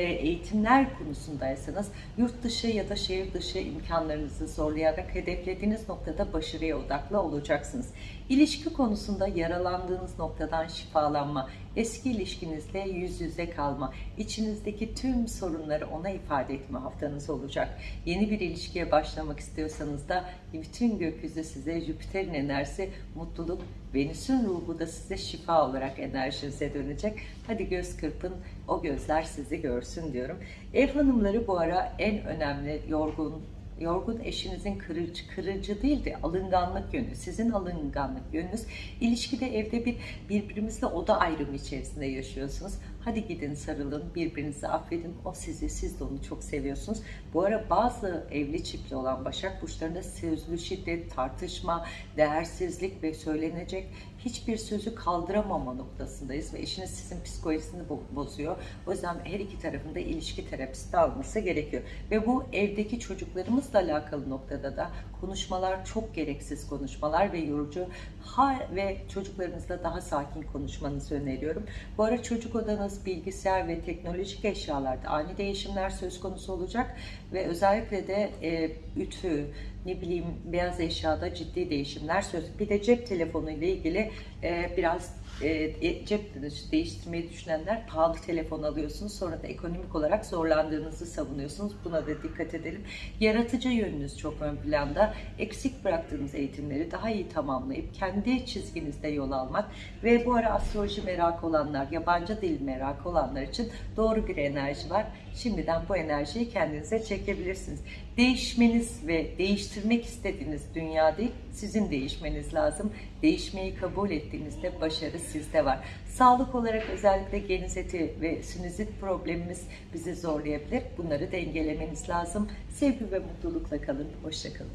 eğitimler konusundaysanız yurt dışı ya da şehir dışı imkanlarınızı zorlayarak hedeflediğiniz noktada başarıya odaklı olacaksınız. İlişki konusunda yaralandığınız noktadan şifalanma, eski ilişkinizle yüz yüze kalma, içinizdeki tüm sorunları ona ifade etme haftanız olacak. Yeni bir ilişkiye başlamak istiyorsanız da bütün gökyüzü size Jüpiter'in enerjisi, mutluluk, Venüs'ün ruhu da size şifa olarak enerjinize dönecek. Hadi göz kırpın, o gözler sizi görsün diyorum. Ev hanımları bu ara en önemli yorgun, yorgun eşinizin kırıcı, kırıcı değil de alınganlık yönü, sizin alınganlık yönünüz. İlişkide evde bir birbirimizle oda ayrımı içerisinde yaşıyorsunuz. Hadi gidin sarılın, birbirinizi affedin. O sizi, siz de onu çok seviyorsunuz. Bu ara bazı evli çiftli olan Başak Burçlarında sözlü şiddet, tartışma, değersizlik ve söylenecek hiçbir sözü kaldıramama noktasındayız ve eşiniz sizin psikolojisini bozuyor. O yüzden her iki tarafında ilişki terapisti alması gerekiyor. Ve bu evdeki çocuklarımızla alakalı noktada da konuşmalar çok gereksiz konuşmalar ve yorucu ha ve çocuklarınızla daha sakin konuşmanızı öneriyorum. Bu ara çocuk odanız bilgisayar ve teknolojik eşyalarda ani değişimler söz konusu olacak ve özellikle de e, ütü, ne bileyim beyaz eşyada ciddi değişimler söz. Bir de cep telefonu ile ilgili e, biraz e, e, cep değiştirmeyi düşünenler pahalı telefon alıyorsunuz. Sonra da ekonomik olarak zorlandığınızı savunuyorsunuz. Buna da dikkat edelim. Yaratıcı yönünüz çok ön planda. Eksik bıraktığınız eğitimleri daha iyi tamamlayıp kendi çizginizde yol almak ve bu ara astroloji merak olanlar, yabancı dil merak olanlar için doğru bir enerji var. Şimdiden bu enerjiyi kendinize çekebilirsiniz. Değişmeniz ve değiştirmek istediğiniz dünya değil, sizin değişmeniz lazım. Değişmeyi kabul ettiğinizde başarı sizde var. Sağlık olarak özellikle genizeti ve sinüzit problemimiz bizi zorlayabilir. Bunları dengelemeniz lazım. Sevgi ve mutlulukla kalın. Hoşçakalın.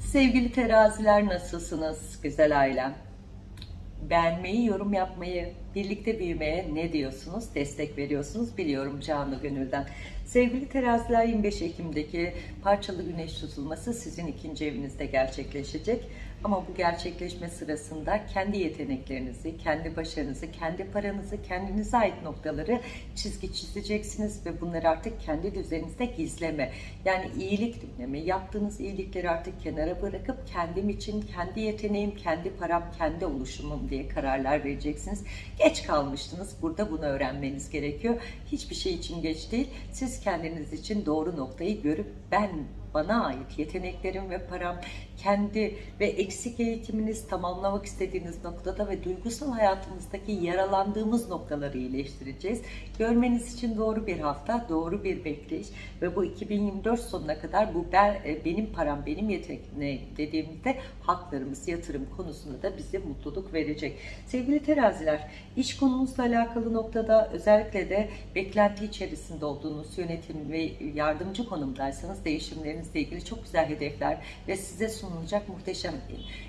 Sevgili teraziler nasılsınız güzel ailem? Beğenmeyi, yorum yapmayı, birlikte büyümeye ne diyorsunuz? Destek veriyorsunuz biliyorum canlı gönülden. Sevgili teraziler 25 Ekim'deki parçalı güneş tutulması sizin ikinci evinizde gerçekleşecek. Ama bu gerçekleşme sırasında kendi yeteneklerinizi, kendi başarınızı, kendi paranızı, kendinize ait noktaları çizgi çizeceksiniz ve bunları artık kendi düzeninizde gizleme. Yani iyilik dinleme, yaptığınız iyilikleri artık kenara bırakıp kendim için, kendi yeteneğim, kendi param, kendi oluşumum diye kararlar vereceksiniz. Geç kalmıştınız. Burada bunu öğrenmeniz gerekiyor. Hiçbir şey için geç değil. Siz kendiniz için doğru noktayı görüp ben bana ait yeteneklerim ve param, kendi ve eksik eğitiminiz tamamlamak istediğiniz noktada ve duygusal hayatımızdaki yaralandığımız noktaları iyileştireceğiz. Görmeniz için doğru bir hafta, doğru bir bekleyiş ve bu 2024 sonuna kadar bu ben, e, benim param, benim yeteneğim dediğimizde haklarımız, yatırım konusunda da bize mutluluk verecek. Sevgili teraziler, iş konunuzla alakalı noktada özellikle de beklenti içerisinde olduğunuz yönetim ve yardımcı konumdaysanız değişimlerinizle ilgili çok güzel hedefler ve size sunulacak muhteşem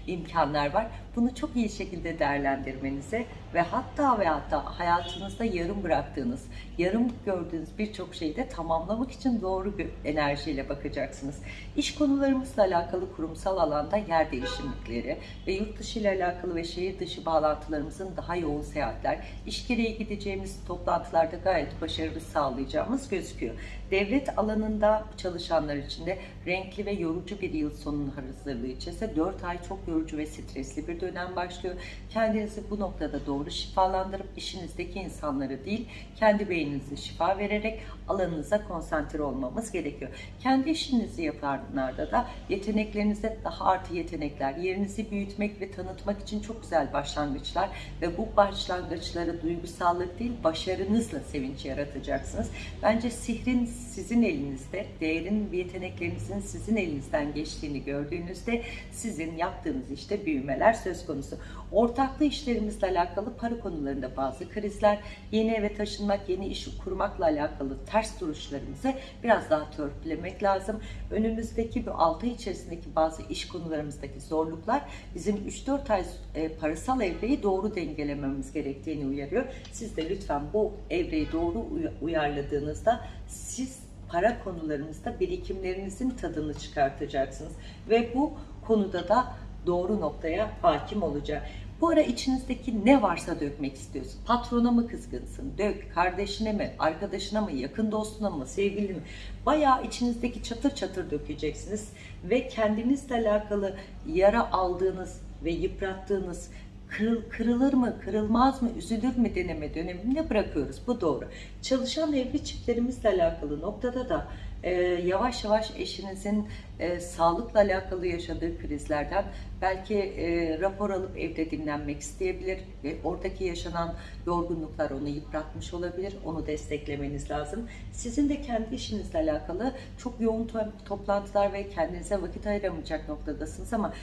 imkanlar var. Bunu çok iyi şekilde değerlendirmenize ve hatta ve hatta hayatınızda yarım bıraktığınız, yarım gördüğünüz birçok şeyi de tamamlamak için doğru bir enerjiyle bakacaksınız. İş konularımızla alakalı kurumsal alanda yer değişimlikleri ve yurt dışı ile alakalı ve şehir dışı bağlantılarımızın daha yoğun seyahatler, iş gereği gideceğimiz toplantılarda gayet başarılı sağlayacağımız gözüküyor. Devlet alanında çalışanlar için de renkli ve yorucu bir yıl sonunun hazırlığı için ise 4 ay çok yorucu ve stresli bir bir dönem başlıyor. Kendinizi bu noktada doğru şifalandırıp işinizdeki insanları değil, kendi beyninize şifa vererek alanınıza konsantre olmamız gerekiyor. Kendi işinizi yapanlarda da yeteneklerinize daha artı yetenekler, yerinizi büyütmek ve tanıtmak için çok güzel başlangıçlar ve bu başlangıçları duygusallık değil, başarınızla sevinç yaratacaksınız. Bence sihrin sizin elinizde, değerin yeteneklerinizin sizin elinizden geçtiğini gördüğünüzde sizin yaptığınız işte büyümeler söz konusu. Ortaklı işlerimizle alakalı para konularında bazı krizler, yeni eve taşınmak, yeni iş kurmakla alakalı ters duruşlarımızı biraz daha törpülemek lazım. Önümüzdeki bu 6 ay içerisindeki bazı iş konularımızdaki zorluklar bizim 3-4 ay e, parasal evreyi doğru dengelememiz gerektiğini uyarıyor. Siz de lütfen bu evreyi doğru uy- uyarladığınızda siz para konularınızda birikimlerinizin tadını çıkartacaksınız. Ve bu konuda da doğru noktaya hakim olacak. Bu ara içinizdeki ne varsa dökmek istiyorsun. Patrona mı kızgınsın? Dök. Kardeşine mi? Arkadaşına mı? Yakın dostuna mı? Sevgilin mi? Bayağı içinizdeki çatır çatır dökeceksiniz. Ve kendinizle alakalı yara aldığınız ve yıprattığınız kırıl, kırılır mı, kırılmaz mı, üzülür mü deneme döneminde bırakıyoruz. Bu doğru. Çalışan evli çiftlerimizle alakalı noktada da e, yavaş yavaş eşinizin e, sağlıkla alakalı yaşadığı krizlerden belki e, rapor alıp evde dinlenmek isteyebilir ve oradaki yaşanan yorgunluklar onu yıpratmış olabilir. Onu desteklemeniz lazım. Sizin de kendi işinizle alakalı çok yoğun to- toplantılar ve kendinize vakit ayıramayacak noktadasınız ama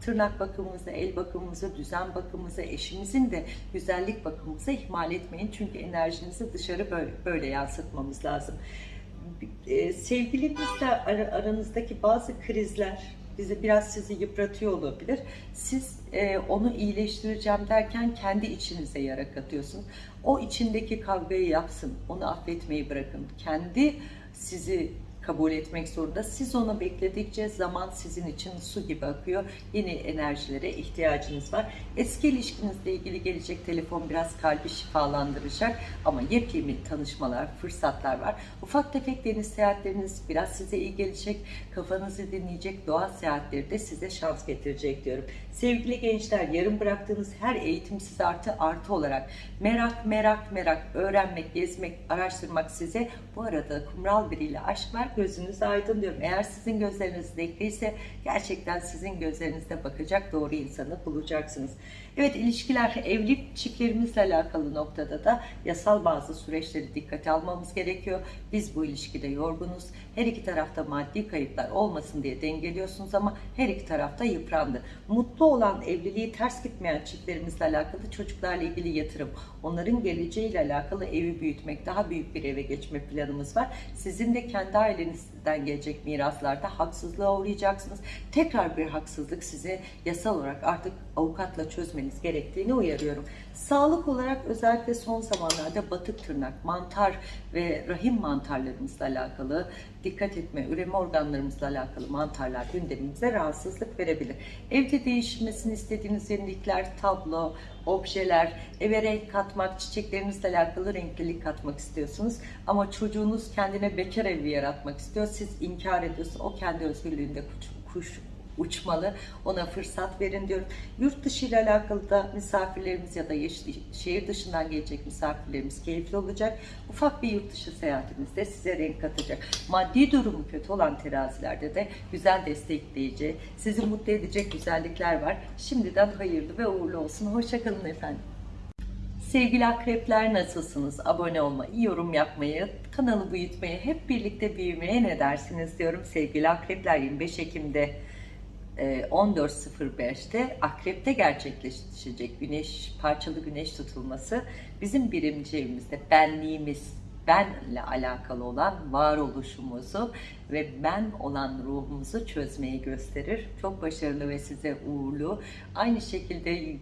tırnak bakımımızı, el bakımımızı, düzen bakımımızı, eşimizin de güzellik bakımımızı ihmal etmeyin. Çünkü enerjinizi dışarı böyle, böyle yansıtmamız lazım e, sevgilinizle ara- aranızdaki bazı krizler bizi biraz sizi yıpratıyor olabilir. Siz e, onu iyileştireceğim derken kendi içinize yara katıyorsunuz. O içindeki kavgayı yapsın, onu affetmeyi bırakın. Kendi sizi kabul etmek zorunda. Siz onu bekledikçe zaman sizin için su gibi akıyor. Yeni enerjilere ihtiyacınız var. Eski ilişkinizle ilgili gelecek telefon biraz kalbi şifalandıracak ama yepyeni tanışmalar, fırsatlar var. Ufak tefek deniz seyahatleriniz biraz size iyi gelecek. Kafanızı dinleyecek doğa seyahatleri de size şans getirecek diyorum. Sevgili gençler, yarım bıraktığınız her eğitim size artı artı olarak merak, merak, merak, öğrenmek, gezmek, araştırmak size bu arada kumral biriyle aşk var gözünüz aydın diyorum. Eğer sizin gözleriniz renkliyse gerçekten sizin gözlerinizde bakacak doğru insanı bulacaksınız. Evet ilişkiler evli çiftlerimizle alakalı noktada da yasal bazı süreçleri dikkate almamız gerekiyor. Biz bu ilişkide yorgunuz. Her iki tarafta maddi kayıplar olmasın diye dengeliyorsunuz ama her iki tarafta yıprandı. Mutlu olan evliliği ters gitmeyen çiftlerimizle alakalı çocuklarla ilgili yatırım, onların geleceğiyle alakalı evi büyütmek, daha büyük bir eve geçme planımız var. Sizin de kendi ailenizden gelecek miraslarda haksızlığa uğrayacaksınız. Tekrar bir haksızlık size yasal olarak artık avukatla çözmeniz gerektiğini uyarıyorum. Sağlık olarak özellikle son zamanlarda batık tırnak, mantar ve rahim mantarlarımızla alakalı dikkat etme, üreme organlarımızla alakalı mantarlar gündemimize rahatsızlık verebilir. Evde değişmesini istediğiniz yenilikler, tablo, objeler, eve renk katmak, çiçeklerinizle alakalı renklilik katmak istiyorsunuz. Ama çocuğunuz kendine bekar evi yaratmak istiyor. Siz inkar ediyorsunuz. O kendi özgürlüğünde kuş, kuş uçmalı. Ona fırsat verin diyorum. Yurt dışı ile alakalı da misafirlerimiz ya da şehir dışından gelecek misafirlerimiz keyifli olacak. Ufak bir yurt dışı seyahatimizde size renk katacak. Maddi durumu kötü olan terazilerde de güzel destekleyici, sizi mutlu edecek güzellikler var. Şimdiden hayırlı ve uğurlu olsun. Hoşçakalın efendim. Sevgili akrepler nasılsınız? Abone olmayı, yorum yapmayı, kanalı büyütmeyi, hep birlikte büyümeye ne dersiniz diyorum. Sevgili akrepler 25 Ekim'de 14.05'te Akrep'te gerçekleşecek güneş parçalı güneş tutulması bizim birinci evimizde benliğimiz benle alakalı olan varoluşumuzu ve ben olan ruhumuzu çözmeyi gösterir. Çok başarılı ve size uğurlu. Aynı şekilde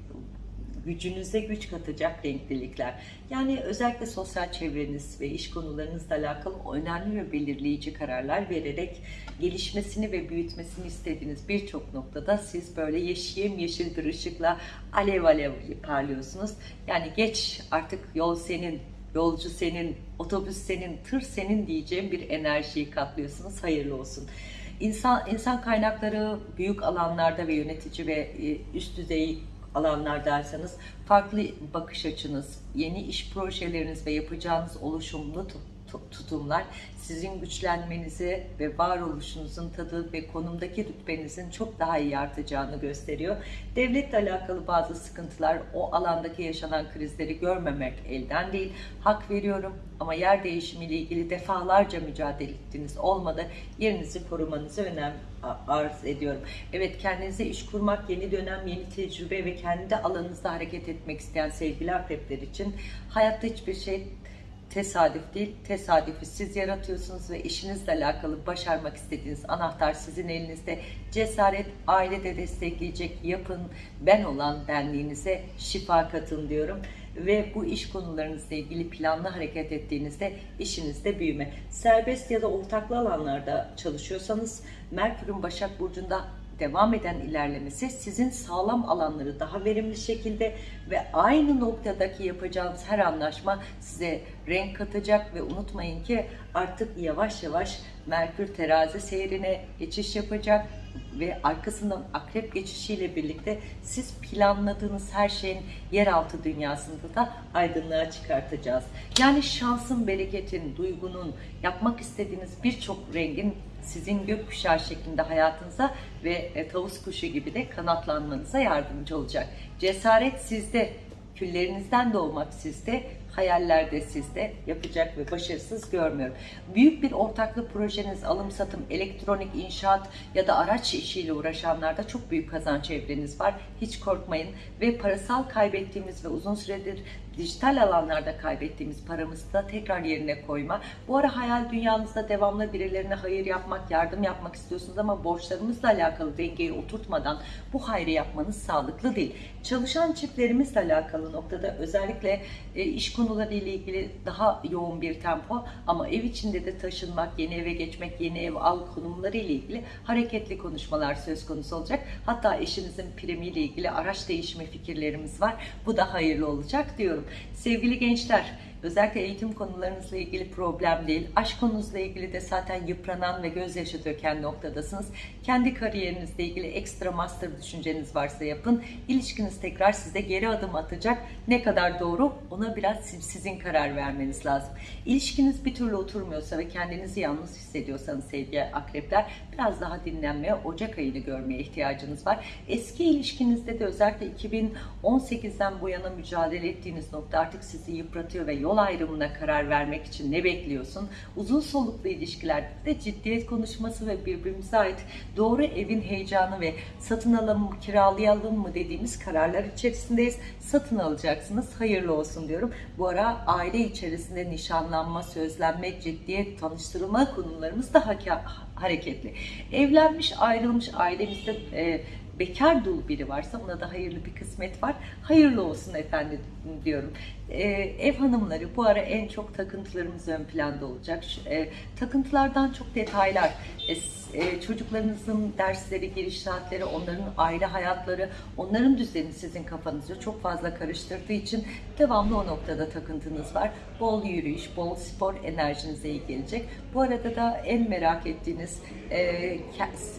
gücünüze güç katacak renklilikler. Yani özellikle sosyal çevreniz ve iş konularınızla alakalı önemli ve belirleyici kararlar vererek gelişmesini ve büyütmesini istediğiniz birçok noktada siz böyle yeşil yeşil bir ışıkla alev alev parlıyorsunuz. Yani geç artık yol senin, yolcu senin, otobüs senin, tır senin diyeceğim bir enerjiyi katlıyorsunuz. Hayırlı olsun. İnsan, insan kaynakları büyük alanlarda ve yönetici ve e, üst düzey alanlardaysanız farklı bakış açınız, yeni iş projeleriniz ve yapacağınız oluşumlu tutumlar sizin güçlenmenizi ve varoluşunuzun tadı ve konumdaki rütbenizin çok daha iyi artacağını gösteriyor. Devletle alakalı bazı sıkıntılar, o alandaki yaşanan krizleri görmemek elden değil. Hak veriyorum ama yer değişimiyle ilgili defalarca mücadele ettiğiniz olmadı. Yerinizi korumanızı önem arz ediyorum. Evet kendinize iş kurmak, yeni dönem, yeni tecrübe ve kendi alanınızda hareket etmek isteyen sevgili akrepler için hayatta hiçbir şey tesadüf değil, tesadüfü siz yaratıyorsunuz ve işinizle alakalı başarmak istediğiniz anahtar sizin elinizde. Cesaret, ailede destekleyecek yapın, ben olan benliğinize şifa katın diyorum. Ve bu iş konularınızla ilgili planlı hareket ettiğinizde işinizde büyüme. Serbest ya da ortaklı alanlarda çalışıyorsanız Merkür'ün Başak Burcu'nda devam eden ilerlemesi sizin sağlam alanları daha verimli şekilde ve aynı noktadaki yapacağınız her anlaşma size renk katacak ve unutmayın ki artık yavaş yavaş Merkür terazi seyrine geçiş yapacak ve arkasından akrep geçişiyle birlikte siz planladığınız her şeyin yeraltı dünyasında da aydınlığa çıkartacağız. Yani şansın, bereketin, duygunun, yapmak istediğiniz birçok rengin sizin gökkuşağı şeklinde hayatınıza ve e, tavus kuşu gibi de kanatlanmanıza yardımcı olacak. Cesaret sizde, küllerinizden doğmak sizde, hayaller de sizde yapacak ve başarısız görmüyorum. Büyük bir ortaklı projeniz, alım satım, elektronik inşaat ya da araç işiyle uğraşanlarda çok büyük kazanç evreniz var. Hiç korkmayın ve parasal kaybettiğimiz ve uzun süredir dijital alanlarda kaybettiğimiz paramızı da tekrar yerine koyma. Bu ara hayal dünyanızda devamlı birilerine hayır yapmak, yardım yapmak istiyorsunuz ama borçlarımızla alakalı dengeyi oturtmadan bu hayrı yapmanız sağlıklı değil. Çalışan çiftlerimizle alakalı noktada özellikle e, iş konuları ile ilgili daha yoğun bir tempo ama ev içinde de taşınmak, yeni eve geçmek, yeni ev al konumları ile ilgili hareketli konuşmalar söz konusu olacak. Hatta eşinizin primiyle ilgili araç değişimi fikirlerimiz var. Bu da hayırlı olacak diyorum. Sevgili gençler, özellikle eğitim konularınızla ilgili problem değil. Aşk konunuzla ilgili de zaten yıpranan ve gözyaşı döken noktadasınız. Kendi kariyerinizle ilgili ekstra master düşünceniz varsa yapın. İlişkiniz tekrar size geri adım atacak. Ne kadar doğru ona biraz siz- sizin karar vermeniz lazım. İlişkiniz bir türlü oturmuyorsa ve kendinizi yalnız hissediyorsanız sevgili akrepler biraz daha dinlenmeye, Ocak ayını görmeye ihtiyacınız var. Eski ilişkinizde de özellikle 2018'den bu yana mücadele ettiğiniz nokta artık sizi yıpratıyor ve yol ayrımına karar vermek için ne bekliyorsun? Uzun soluklu ilişkilerde de ciddiyet konuşması ve birbirimize ait doğru evin heyecanı ve satın alalım mı, kiralayalım mı dediğimiz kararlar içerisindeyiz. Satın alacaksınız. Hayırlı olsun diyorum. Bu ara aile içerisinde nişanlanma, sözlenme, ciddiyet, tanıştırılma konularımız daha hareketli. Evlenmiş, ayrılmış ailemizde e, bekar dul biri varsa ona da hayırlı bir kısmet var. Hayırlı olsun efendim diyorum. E, ev hanımları bu ara en çok takıntılarımız ön planda olacak. E, takıntılardan çok detaylar. E, e, çocuklarınızın dersleri, giriş saatleri, onların aile hayatları, onların düzeni sizin kafanızı çok fazla karıştırdığı için devamlı o noktada takıntınız var. Bol yürüyüş, bol spor enerjinize iyi gelecek. Bu arada da en merak ettiğiniz e,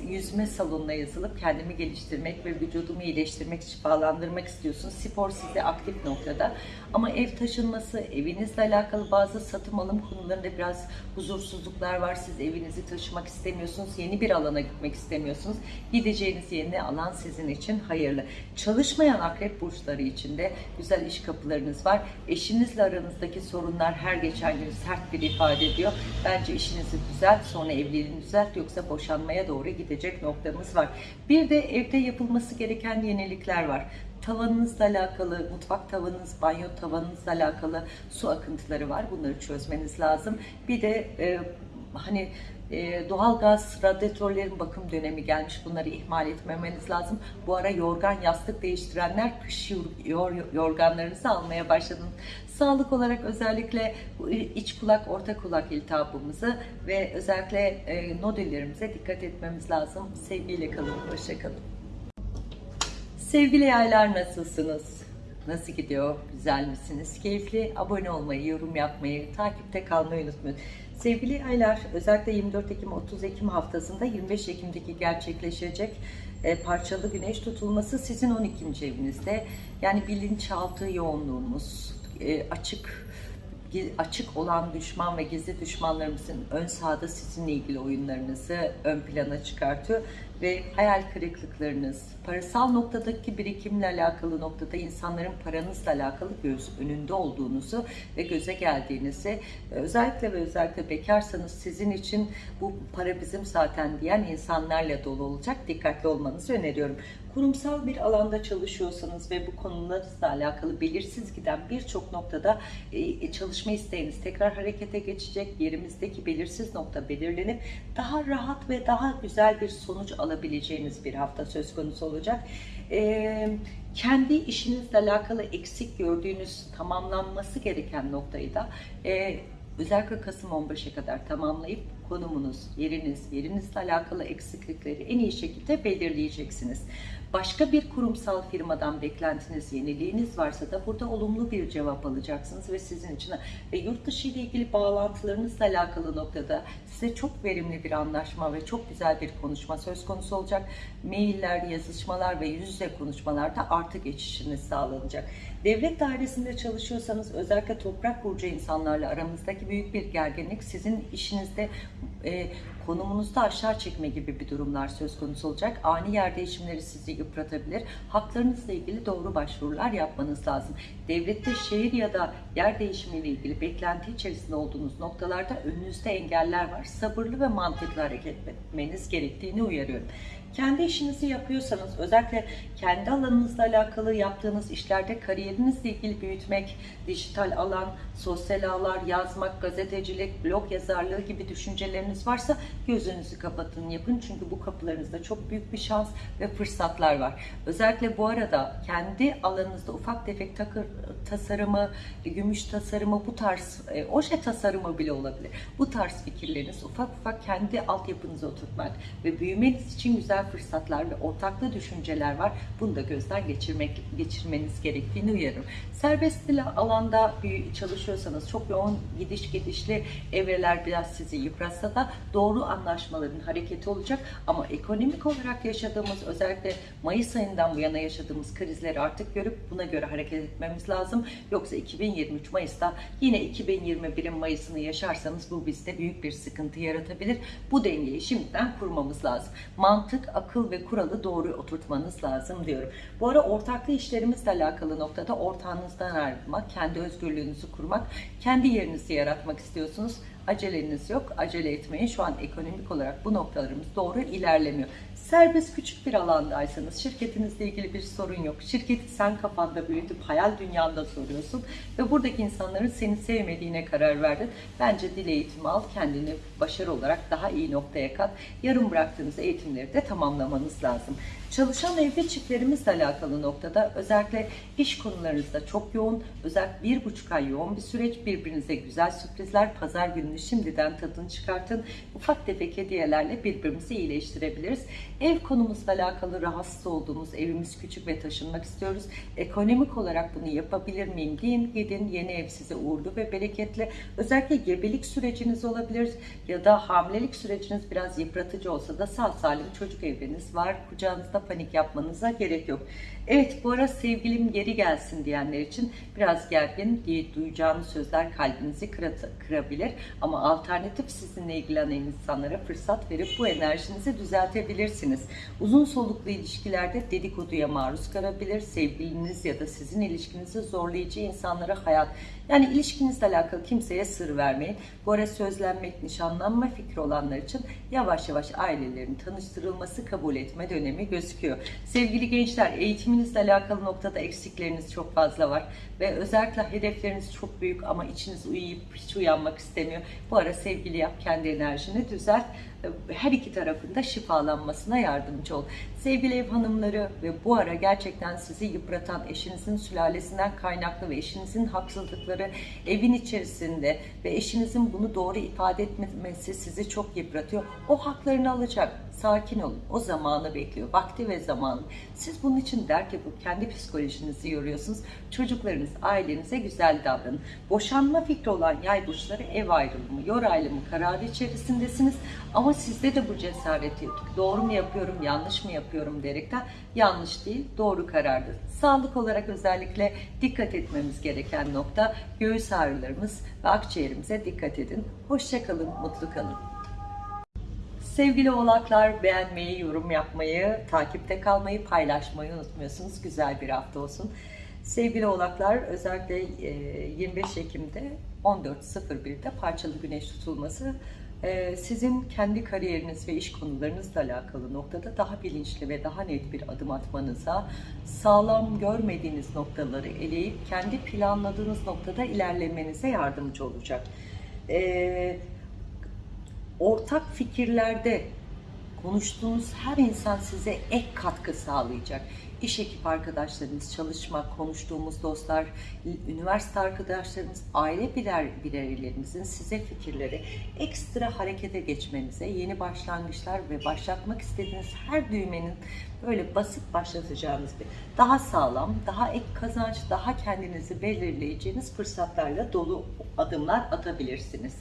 yüzme salonuna yazılıp kendimi geliştirmek ve vücudumu iyileştirmek, şifalandırmak istiyorsunuz. Spor size aktif noktada. Ama ev taşınması, evinizle alakalı bazı satım alım konularında biraz huzursuzluklar var. Siz evinizi taşımak istemiyorsunuz, yeni bir alana gitmek istemiyorsunuz. Gideceğiniz yeni alan sizin için hayırlı. Çalışmayan akrep burçları için de güzel iş kapılarınız var. Eşinizle aranızdaki sorunlar her geçen gün sert bir ifade ediyor. Bence işinizi düzelt, sonra evliliğini düzelt yoksa boşanmaya doğru gidecek noktamız var. Bir de evde yapılması gereken yenilikler var tavanınızla alakalı, mutfak tavanınız, banyo tavanınızla alakalı su akıntıları var. Bunları çözmeniz lazım. Bir de e, hani e, doğalgaz, radyatörlerin bakım dönemi gelmiş. Bunları ihmal etmemeniz lazım. Bu ara yorgan, yastık değiştirenler kış yor- yor- yorganlarınızı almaya başladınız. Sağlık olarak özellikle iç kulak, orta kulak iltihabımızı ve özellikle e, nodüllerimize dikkat etmemiz lazım. Sevgiyle kalın, hoşça kalın. Sevgili yaylar nasılsınız? Nasıl gidiyor? Güzel misiniz? Keyifli. Abone olmayı, yorum yapmayı, takipte kalmayı unutmayın. Sevgili aylar, özellikle 24 Ekim 30 Ekim haftasında 25 Ekim'deki gerçekleşecek e, parçalı güneş tutulması sizin 12. evinizde. Yani bilinçaltı yoğunluğumuz, e, açık açık olan düşman ve gizli düşmanlarımızın ön sahada sizinle ilgili oyunlarınızı ön plana çıkartıyor ve hayal kırıklıklarınız, parasal noktadaki birikimle alakalı noktada insanların paranızla alakalı göz önünde olduğunuzu ve göze geldiğinizi özellikle ve özellikle bekarsanız sizin için bu para bizim zaten diyen insanlarla dolu olacak. Dikkatli olmanızı öneriyorum kurumsal bir alanda çalışıyorsanız ve bu konularınızla alakalı belirsiz giden birçok noktada e, çalışma isteğiniz tekrar harekete geçecek. Yerimizdeki belirsiz nokta belirlenip daha rahat ve daha güzel bir sonuç alabileceğiniz bir hafta söz konusu olacak. E, kendi işinizle alakalı eksik gördüğünüz tamamlanması gereken noktayı da e, özellikle Kasım 15'e kadar tamamlayıp konumunuz, yeriniz, yerinizle alakalı eksiklikleri en iyi şekilde belirleyeceksiniz. Başka bir kurumsal firmadan beklentiniz, yeniliğiniz varsa da burada olumlu bir cevap alacaksınız ve sizin için ve yurt dışı ile ilgili bağlantılarınızla alakalı noktada size çok verimli bir anlaşma ve çok güzel bir konuşma söz konusu olacak. Mailler, yazışmalar ve yüz yüze konuşmalarda artı geçişiniz sağlanacak. Devlet dairesinde çalışıyorsanız özellikle toprak burcu insanlarla aramızdaki büyük bir gerginlik sizin işinizde e, konumunuzda aşağı çekme gibi bir durumlar söz konusu olacak. Ani yer değişimleri sizi yıpratabilir. Haklarınızla ilgili doğru başvurular yapmanız lazım. Devlette şehir ya da yer değişimiyle ilgili beklenti içerisinde olduğunuz noktalarda önünüzde engeller var. Sabırlı ve mantıklı hareket etmeniz gerektiğini uyarıyorum. Kendi işinizi yapıyorsanız özellikle kendi alanınızla alakalı yaptığınız işlerde kariyerinizle ilgili büyütmek, dijital alan, sosyal ağlar, yazmak, gazetecilik, blog yazarlığı gibi düşünceleriniz varsa gözünüzü kapatın yapın. Çünkü bu kapılarınızda çok büyük bir şans ve fırsatlar var. Özellikle bu arada kendi alanınızda ufak tefek takır, tasarımı, gümüş tasarımı, bu tarz e, oje tasarımı bile olabilir. Bu tarz fikirleriniz ufak ufak kendi altyapınıza oturtmak ve büyümeniz için güzel fırsatlar ve ortaklı düşünceler var. Bunu da gözden geçirmek geçirmeniz gerektiğini uyarırım. Serbest alanda bir çalışıyorsanız çok yoğun gidiş gidişli evreler biraz sizi yıpratsa da doğru anlaşmaların hareketi olacak ama ekonomik olarak yaşadığımız özellikle Mayıs ayından bu yana yaşadığımız krizleri artık görüp buna göre hareket etmemiz lazım. Yoksa 2023 Mayıs'ta yine 2021'in Mayıs'ını yaşarsanız bu bizde büyük bir sıkıntı yaratabilir. Bu dengeyi şimdiden kurmamız lazım. Mantık, akıl ve kuralı doğru oturtmanız lazım diyorum. Bu ara ortaklı işlerimizle alakalı noktada ortağınızdan ayrılmak, kendi özgürlüğünüzü kurmak, kendi yerinizi yaratmak istiyorsunuz aceleniz yok. Acele etmeyin. Şu an ekonomik olarak bu noktalarımız doğru ilerlemiyor. Serbest küçük bir alandaysanız şirketinizle ilgili bir sorun yok. Şirketi sen kafanda büyütüp hayal dünyanda soruyorsun ve buradaki insanların seni sevmediğine karar verdin. Bence dil eğitimi al, kendini başarı olarak daha iyi noktaya kat. Yarım bıraktığınız eğitimleri de tamamlamanız lazım. Çalışan evde çiftlerimizle alakalı noktada özellikle iş konularınızda çok yoğun, özellikle bir buçuk ay yoğun bir süreç. Birbirinize güzel sürprizler, pazar gününü şimdiden tadını çıkartın. Ufak tefek hediyelerle birbirimizi iyileştirebiliriz. Ev konumuzla alakalı rahatsız olduğumuz, evimiz küçük ve taşınmak istiyoruz. Ekonomik olarak bunu yapabilir miyim deyin, gidin yeni ev size uğurlu ve bereketli. Özellikle gebelik süreciniz olabilir ya da hamilelik süreciniz biraz yıpratıcı olsa da sağ salim çocuk evreniz var. Kucağınızda panik yapmanıza gerek yok. Evet bu ara sevgilim geri gelsin diyenler için biraz gergin diye duyacağınız sözler kalbinizi kırabilir. Ama alternatif sizinle ilgilenen insanlara fırsat verip bu enerjinizi düzeltebilirsiniz. Uzun soluklu ilişkilerde dedikoduya maruz kalabilir. Sevgiliniz ya da sizin ilişkinizi zorlayıcı insanlara hayat yani ilişkinizle alakalı kimseye sır vermeyin. Bu ara sözlenmek, nişanlanma fikri olanlar için yavaş yavaş ailelerin tanıştırılması kabul etme dönemi gözüküyor. Sevgili gençler eğitiminizle alakalı noktada eksikleriniz çok fazla var. Ve özellikle hedefleriniz çok büyük ama içiniz uyuyup hiç uyanmak istemiyor. Bu ara sevgili yap, kendi enerjini düzelt. Her iki tarafında şifalanmasına yardımcı ol. Sevgili ev hanımları ve bu ara gerçekten sizi yıpratan eşinizin sülalesinden kaynaklı ve eşinizin haksızlıkları evin içerisinde ve eşinizin bunu doğru ifade etmemesi sizi çok yıpratıyor. O haklarını alacak. Sakin olun. O zamanı bekliyor. Vakti ve zamanı. Siz bunun için dert yapıp kendi psikolojinizi yoruyorsunuz. Çocuklarınız, ailenize güzel davranın. Boşanma fikri olan yay burçları ev ayrılımı, yor ayrılımı kararı içerisindesiniz. Ama sizde de bu cesareti yok. Doğru mu yapıyorum, yanlış mı yapıyorum diyerekten yanlış değil, doğru karardır. Sağlık olarak özellikle dikkat etmemiz gereken nokta göğüs ağrılarımız ve akciğerimize dikkat edin. Hoşçakalın, mutlu kalın. Sevgili oğlaklar beğenmeyi, yorum yapmayı, takipte kalmayı, paylaşmayı unutmuyorsunuz. Güzel bir hafta olsun. Sevgili oğlaklar özellikle e, 25 Ekim'de 14.01'de parçalı güneş tutulması sizin kendi kariyeriniz ve iş konularınızla alakalı noktada daha bilinçli ve daha net bir adım atmanıza, sağlam görmediğiniz noktaları eleyip kendi planladığınız noktada ilerlemenize yardımcı olacak. E, ortak fikirlerde konuştuğunuz her insan size ek katkı sağlayacak. İş ekip arkadaşlarınız, çalışma, konuştuğumuz dostlar, üniversite arkadaşlarınız, aile birer bireylerimizin size fikirleri ekstra harekete geçmenize, yeni başlangıçlar ve başlatmak istediğiniz her düğmenin böyle basit başlatacağınız bir daha sağlam, daha ek kazanç, daha kendinizi belirleyeceğiniz fırsatlarla dolu adımlar atabilirsiniz.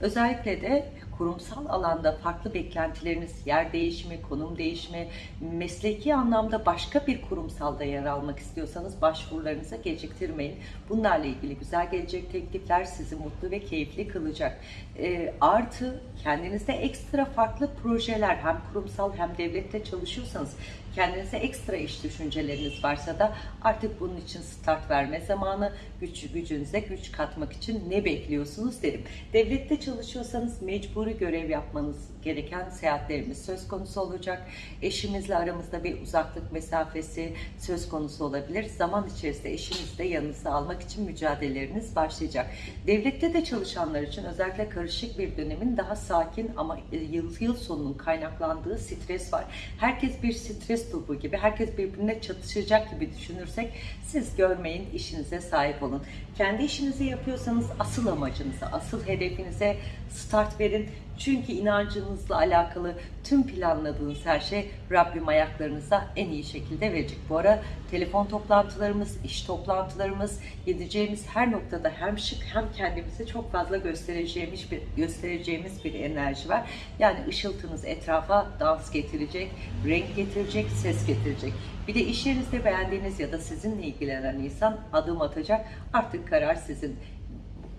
Özellikle de kurumsal alanda farklı beklentileriniz, yer değişimi, konum değişimi, mesleki anlamda başka bir kurumsalda yer almak istiyorsanız başvurularınızı geciktirmeyin. Bunlarla ilgili güzel gelecek teklifler sizi mutlu ve keyifli kılacak. E, artı kendinizde ekstra farklı projeler hem kurumsal hem devlette çalışıyorsanız kendinize ekstra iş düşünceleriniz varsa da artık bunun için start verme zamanı, güç, gücünüze güç katmak için ne bekliyorsunuz derim. Devlette çalışıyorsanız mecburi görev yapmanız gereken seyahatlerimiz söz konusu olacak. Eşimizle aramızda bir uzaklık mesafesi söz konusu olabilir. Zaman içerisinde eşinizi de yanınıza almak için mücadeleleriniz başlayacak. Devlette de çalışanlar için özellikle karışık bir dönemin daha sakin ama yıl, yıl sonunun kaynaklandığı stres var. Herkes bir stres topu gibi, herkes birbirine çatışacak gibi düşünürsek siz görmeyin, işinize sahip olun. Kendi işinizi yapıyorsanız asıl amacınıza, asıl hedefinize start verin. Çünkü inancınızla alakalı tüm planladığınız her şey Rabbim ayaklarınıza en iyi şekilde verecek. Bu ara telefon toplantılarımız, iş toplantılarımız, gideceğimiz her noktada hem şık hem kendimizi çok fazla göstereceğimiz bir göstereceğimiz bir enerji var. Yani ışıltınız etrafa dans getirecek, renk getirecek, ses getirecek. Bir de iş yerinizde beğendiğiniz ya da sizinle ilgilenen insan adım atacak. Artık karar sizin.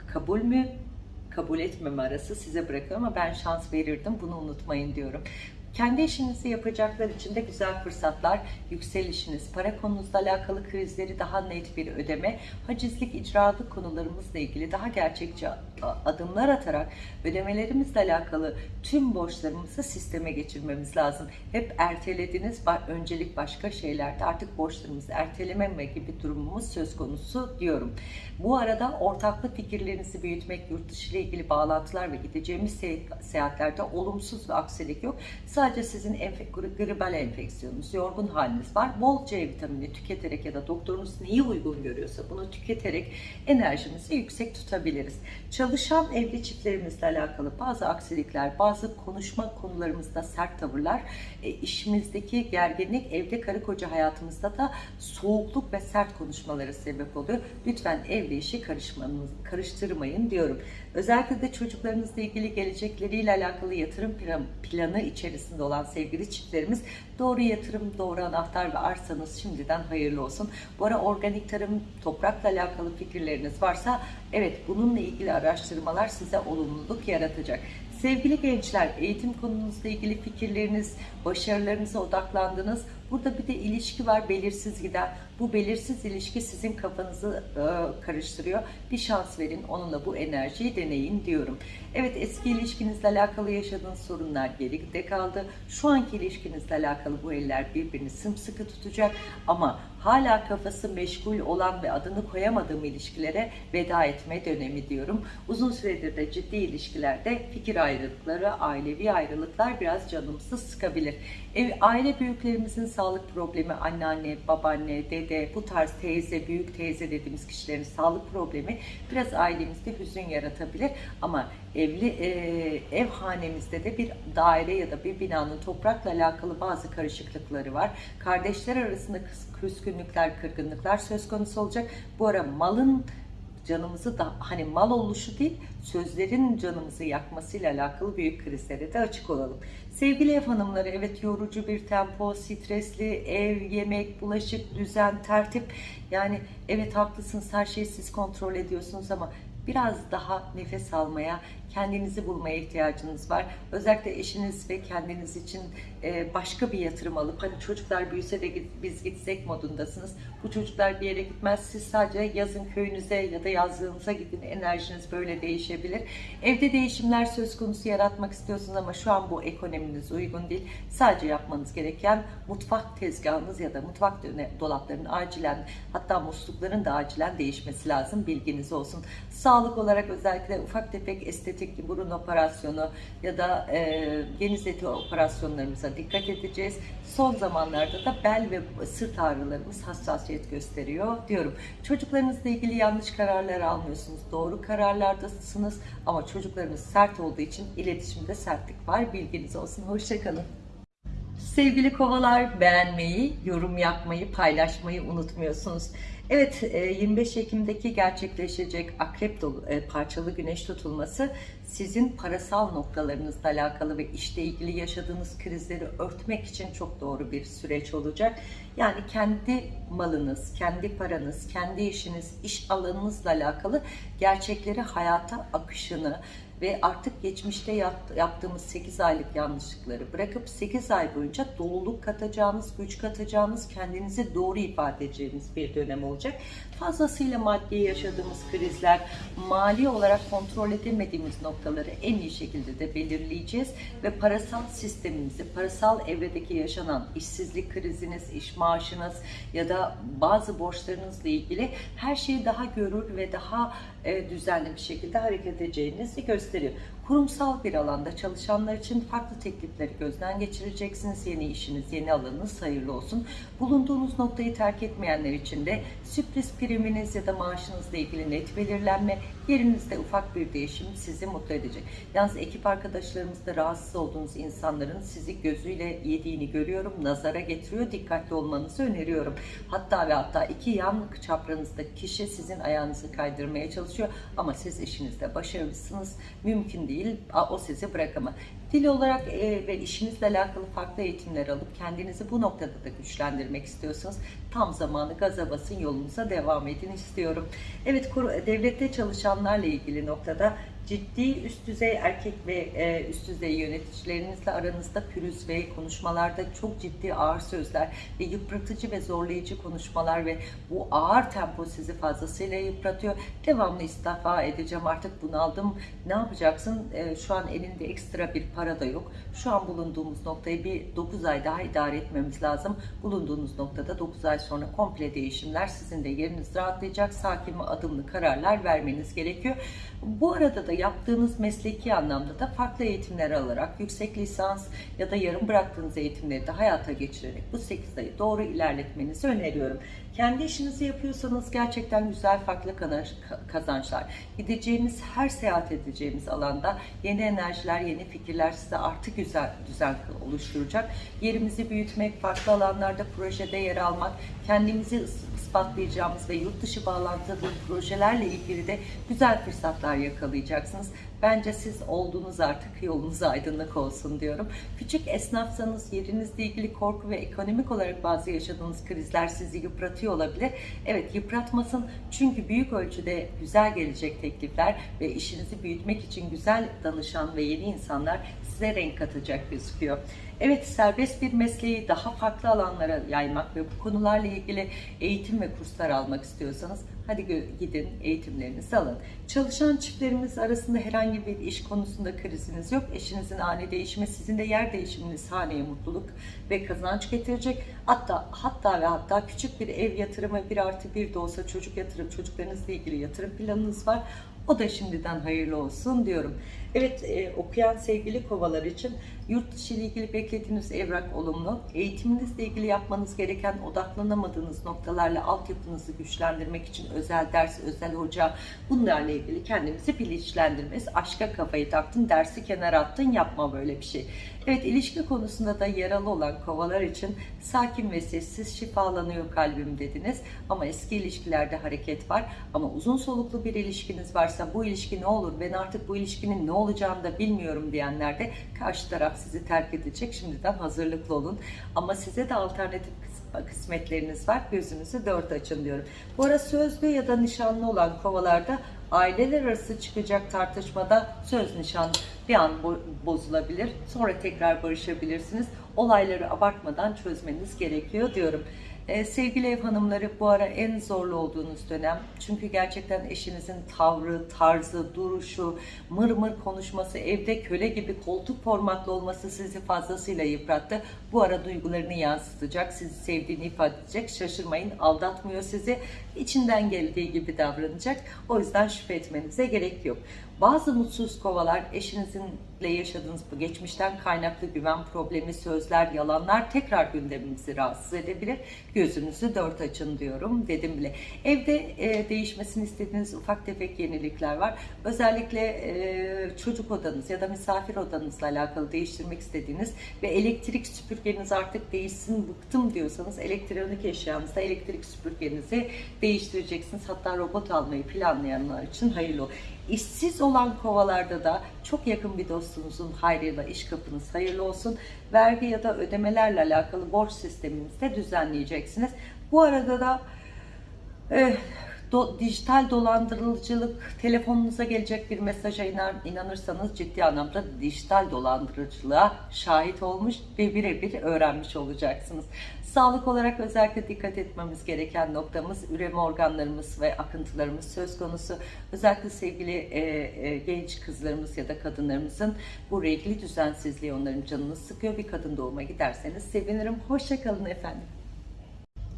Kabul mü, kabul etmeme arası size bırakıyorum ama ben şans verirdim bunu unutmayın diyorum. Kendi işinizi yapacaklar için de güzel fırsatlar, yükselişiniz, para konunuzla alakalı krizleri daha net bir ödeme, hacizlik, icralık konularımızla ilgili daha gerçekçi adımlar atarak ödemelerimizle alakalı tüm borçlarımızı sisteme geçirmemiz lazım. Hep ertelediniz, öncelik başka şeylerde artık borçlarımızı ertelememe gibi durumumuz söz konusu diyorum. Bu arada ortaklı fikirlerinizi büyütmek, yurt dışı ile ilgili bağlantılar ve gideceğimiz seyahatlerde olumsuz ve aksilik yok. Sizin enfek gribal enfeksiyonunuz, yorgun haliniz var. Bol C vitamini tüketerek ya da doktorunuz neyi uygun görüyorsa bunu tüketerek enerjimizi yüksek tutabiliriz. Çalışan evli çiftlerimizle alakalı bazı aksilikler, bazı konuşma konularımızda sert tavırlar, e, işimizdeki gerginlik, evde karı koca hayatımızda da soğukluk ve sert konuşmaları sebep oluyor. Lütfen evli işi karıştırmayın diyorum. Özellikle de çocuklarınızla ilgili gelecekleriyle alakalı yatırım planı içerisinde olan sevgili çiftlerimiz doğru yatırım, doğru anahtar ve arsanız şimdiden hayırlı olsun. Bu ara organik tarım, toprakla alakalı fikirleriniz varsa evet bununla ilgili araştırmalar size olumluluk yaratacak. Sevgili gençler, eğitim konunuzla ilgili fikirleriniz, başarılarınıza odaklandınız. Burada bir de ilişki var belirsiz giden. Bu belirsiz ilişki sizin kafanızı e, karıştırıyor. Bir şans verin onunla bu enerjiyi deneyin diyorum. Evet eski ilişkinizle alakalı yaşadığınız sorunlar geride kaldı. Şu anki ilişkinizle alakalı bu eller birbirini sımsıkı tutacak ama hala kafası meşgul olan ve adını koyamadığım ilişkilere veda etme dönemi diyorum. Uzun süredir de ciddi ilişkilerde fikir ayrılıkları, ailevi ayrılıklar biraz canımızı sıkabilir. Ev, aile büyüklerimizin sağlık problemi, anneanne, babaanne, dede, bu tarz teyze, büyük teyze dediğimiz kişilerin sağlık problemi biraz ailemizde hüzün yaratabilir. Ama evli e, ev hanemizde de bir daire ya da bir binanın toprakla alakalı bazı karışıklıkları var. Kardeşler arasında küskünlükler, kırgınlıklar söz konusu olacak. Bu ara malın canımızı da hani mal oluşu değil sözlerin canımızı yakmasıyla alakalı büyük krizlere de açık olalım. Sevgili ev hanımları evet yorucu bir tempo, stresli ev, yemek, bulaşık, düzen, tertip yani evet haklısınız her şeyi siz kontrol ediyorsunuz ama biraz daha nefes almaya, kendinizi bulmaya ihtiyacınız var. Özellikle eşiniz ve kendiniz için e, başka bir yatırım alıp hani çocuklar büyüse de biz gitsek modundasınız. Bu çocuklar bir yere gitmez. Siz sadece yazın köyünüze ya da yazlığınıza gidin. Enerjiniz böyle değişebilir. Evde değişimler söz konusu yaratmak istiyorsunuz ama şu an bu ekonominiz uygun değil. Sadece yapmanız gereken mutfak tezgahınız ya da mutfak dolaplarının acilen hatta muslukların da acilen değişmesi lazım. Bilginiz olsun. Sağlık olarak özellikle ufak tefek estetik burun operasyonu ya da e, geniz eti operasyonlarımıza dikkat edeceğiz. Son zamanlarda da bel ve sırt ağrılarımız hassasiyet gösteriyor diyorum. Çocuklarınızla ilgili yanlış kararlar almıyorsunuz. Doğru kararlardasınız ama çocuklarınız sert olduğu için iletişimde sertlik var. Bilginiz olsun. Hoşçakalın. Sevgili kovalar beğenmeyi, yorum yapmayı, paylaşmayı unutmuyorsunuz. Evet e, 25 Ekim'deki gerçekleşecek akrep dolu, e, parçalı güneş tutulması sizin parasal noktalarınızla alakalı ve işle ilgili yaşadığınız krizleri örtmek için çok doğru bir süreç olacak. Yani kendi malınız, kendi paranız, kendi işiniz, iş alanınızla alakalı gerçekleri hayata akışını, ve artık geçmişte yap- yaptığımız 8 aylık yanlışlıkları bırakıp 8 ay boyunca doluluk katacağınız, güç katacağınız, kendinizi doğru ifade edeceğiniz bir dönem olacak. Fazlasıyla maddi yaşadığımız krizler, mali olarak kontrol edemediğimiz noktaları en iyi şekilde de belirleyeceğiz ve parasal sistemimizi, parasal evredeki yaşanan işsizlik kriziniz, iş maaşınız ya da bazı borçlarınızla ilgili her şeyi daha görür ve daha e, düzenli bir şekilde hareket edeceğinizi gösteriyor. Kurumsal bir alanda çalışanlar için farklı teklifleri gözden geçireceksiniz. Yeni işiniz, yeni alanınız hayırlı olsun. Bulunduğunuz noktayı terk etmeyenler için de sürpriz priminiz ya da maaşınızla ilgili net belirlenme, yerinizde ufak bir değişim sizi mutlu edecek. Yalnız ekip arkadaşlarımızda rahatsız olduğunuz insanların sizi gözüyle yediğini görüyorum. Nazara getiriyor. Dikkatli olmanızı öneriyorum. Hatta ve hatta iki yan çapranızdaki kişi sizin ayağınızı kaydırmaya çalışıyor. Ama siz işinizde başarılısınız. Mümkün değil. O sizi bırakamaz. Dil olarak e, ve işinizle alakalı farklı eğitimler alıp kendinizi bu noktada da güçlendirmek istiyorsanız tam zamanı gaza basın yolunuza devam edin istiyorum. Evet devlette çalışanlarla ilgili noktada ciddi üst düzey erkek ve e, üst düzey yöneticilerinizle aranızda pürüz ve konuşmalarda çok ciddi ağır sözler ve yıpratıcı ve zorlayıcı konuşmalar ve bu ağır tempo sizi fazlasıyla yıpratıyor. Devamlı istifa edeceğim artık bunaldım. Ne yapacaksın? E, şu an elinde ekstra bir para da yok. Şu an bulunduğumuz noktayı bir 9 ay daha idare etmemiz lazım. Bulunduğunuz noktada 9 ay sonra komple değişimler sizin de yeriniz rahatlayacak. Sakin ve adımlı kararlar vermeniz gerekiyor. Bu arada da yaptığınız mesleki anlamda da farklı eğitimler alarak yüksek lisans ya da yarım bıraktığınız eğitimleri de hayata geçirerek bu 8 ayı doğru ilerletmenizi öneriyorum. Kendi işinizi yapıyorsanız gerçekten güzel farklı kazançlar. Gideceğimiz her seyahat edeceğimiz alanda yeni enerjiler, yeni fikirler size artı güzel düzen oluşturacak. Yerimizi büyütmek, farklı alanlarda projede yer almak, kendimizi is- ispatlayacağımız ve yurt dışı bağlantılı projelerle ilgili de güzel fırsatlar yakalayacaksınız. Bence siz olduğunuz artık yolunuz aydınlık olsun diyorum. Küçük esnafsanız yerinizle ilgili korku ve ekonomik olarak bazı yaşadığınız krizler sizi yıpratıyor olabilir. Evet yıpratmasın çünkü büyük ölçüde güzel gelecek teklifler ve işinizi büyütmek için güzel danışan ve yeni insanlar size renk katacak gözüküyor. Evet serbest bir mesleği daha farklı alanlara yaymak ve bu konularla ilgili eğitim ve kurslar almak istiyorsanız hadi gidin eğitimlerinizi alın. Çalışan çiftlerimiz arasında herhangi bir iş konusunda kriziniz yok. Eşinizin ani değişimi sizin de yer değişiminiz haneye mutluluk ve kazanç getirecek. Hatta hatta ve hatta küçük bir ev yatırımı bir artı bir de olsa çocuk yatırım çocuklarınızla ilgili yatırım planınız var. O da şimdiden hayırlı olsun diyorum. Evet e, okuyan sevgili kovalar için yurt dışı ile ilgili beklediğiniz evrak olumlu. Eğitiminizle ilgili yapmanız gereken odaklanamadığınız noktalarla altyapınızı güçlendirmek için özel ders, özel hoca bunlarla ilgili kendinizi bilinçlendirmeniz. Aşka kafayı taktın, dersi kenara attın yapma böyle bir şey. Evet ilişki konusunda da yaralı olan kovalar için sakin ve sessiz şifalanıyor kalbim dediniz. Ama eski ilişkilerde hareket var. Ama uzun soluklu bir ilişkiniz varsa bu ilişki ne olur ben artık bu ilişkinin ne olacağını da bilmiyorum diyenler de karşı taraf sizi terk edecek. Şimdiden hazırlıklı olun. Ama size de alternatif kıs- kısmetleriniz var. Gözünüzü dört açın diyorum. Bu ara sözlü ya da nişanlı olan kovalarda aileler arası çıkacak tartışmada söz nişan bir an bo- bozulabilir. Sonra tekrar barışabilirsiniz. Olayları abartmadan çözmeniz gerekiyor diyorum. Ee, sevgili ev hanımları bu ara en zorlu olduğunuz dönem. Çünkü gerçekten eşinizin tavrı, tarzı, duruşu, mır mır konuşması, evde köle gibi koltuk formatlı olması sizi fazlasıyla yıprattı. Bu ara duygularını yansıtacak, sizi sevdiğini ifade edecek. Şaşırmayın, aldatmıyor sizi. İçinden geldiği gibi davranacak. O yüzden şüphe etmenize gerek yok. Bazı mutsuz kovalar eşinizinle yaşadığınız bu geçmişten kaynaklı güven problemi, sözler, yalanlar tekrar gündemimizi rahatsız edebilir. Gözünüzü dört açın diyorum dedim bile. Evde e, değişmesini istediğiniz ufak tefek yenilikler var. Özellikle e, çocuk odanız ya da misafir odanızla alakalı değiştirmek istediğiniz ve elektrik süpürgeniz artık değişsin bıktım diyorsanız elektronik eşyanızda elektrik süpürgenizi değiştireceksiniz. Hatta robot almayı planlayanlar için hayırlı olsun. İşsiz olan kovalarda da çok yakın bir dostunuzun hayrıyla iş kapınız hayırlı olsun. Vergi ya da ödemelerle alakalı borç sisteminizi de düzenleyeceksiniz. Bu arada da eh, do- dijital dolandırıcılık telefonunuza gelecek bir mesaja inan, inanırsanız ciddi anlamda dijital dolandırıcılığa şahit olmuş ve birebir öğrenmiş olacaksınız. Sağlık olarak özellikle dikkat etmemiz gereken noktamız üreme organlarımız ve akıntılarımız söz konusu. Özellikle sevgili e, e, genç kızlarımız ya da kadınlarımızın bu regli düzensizliği onların canını sıkıyor. Bir kadın doğuma giderseniz sevinirim. Hoşçakalın efendim.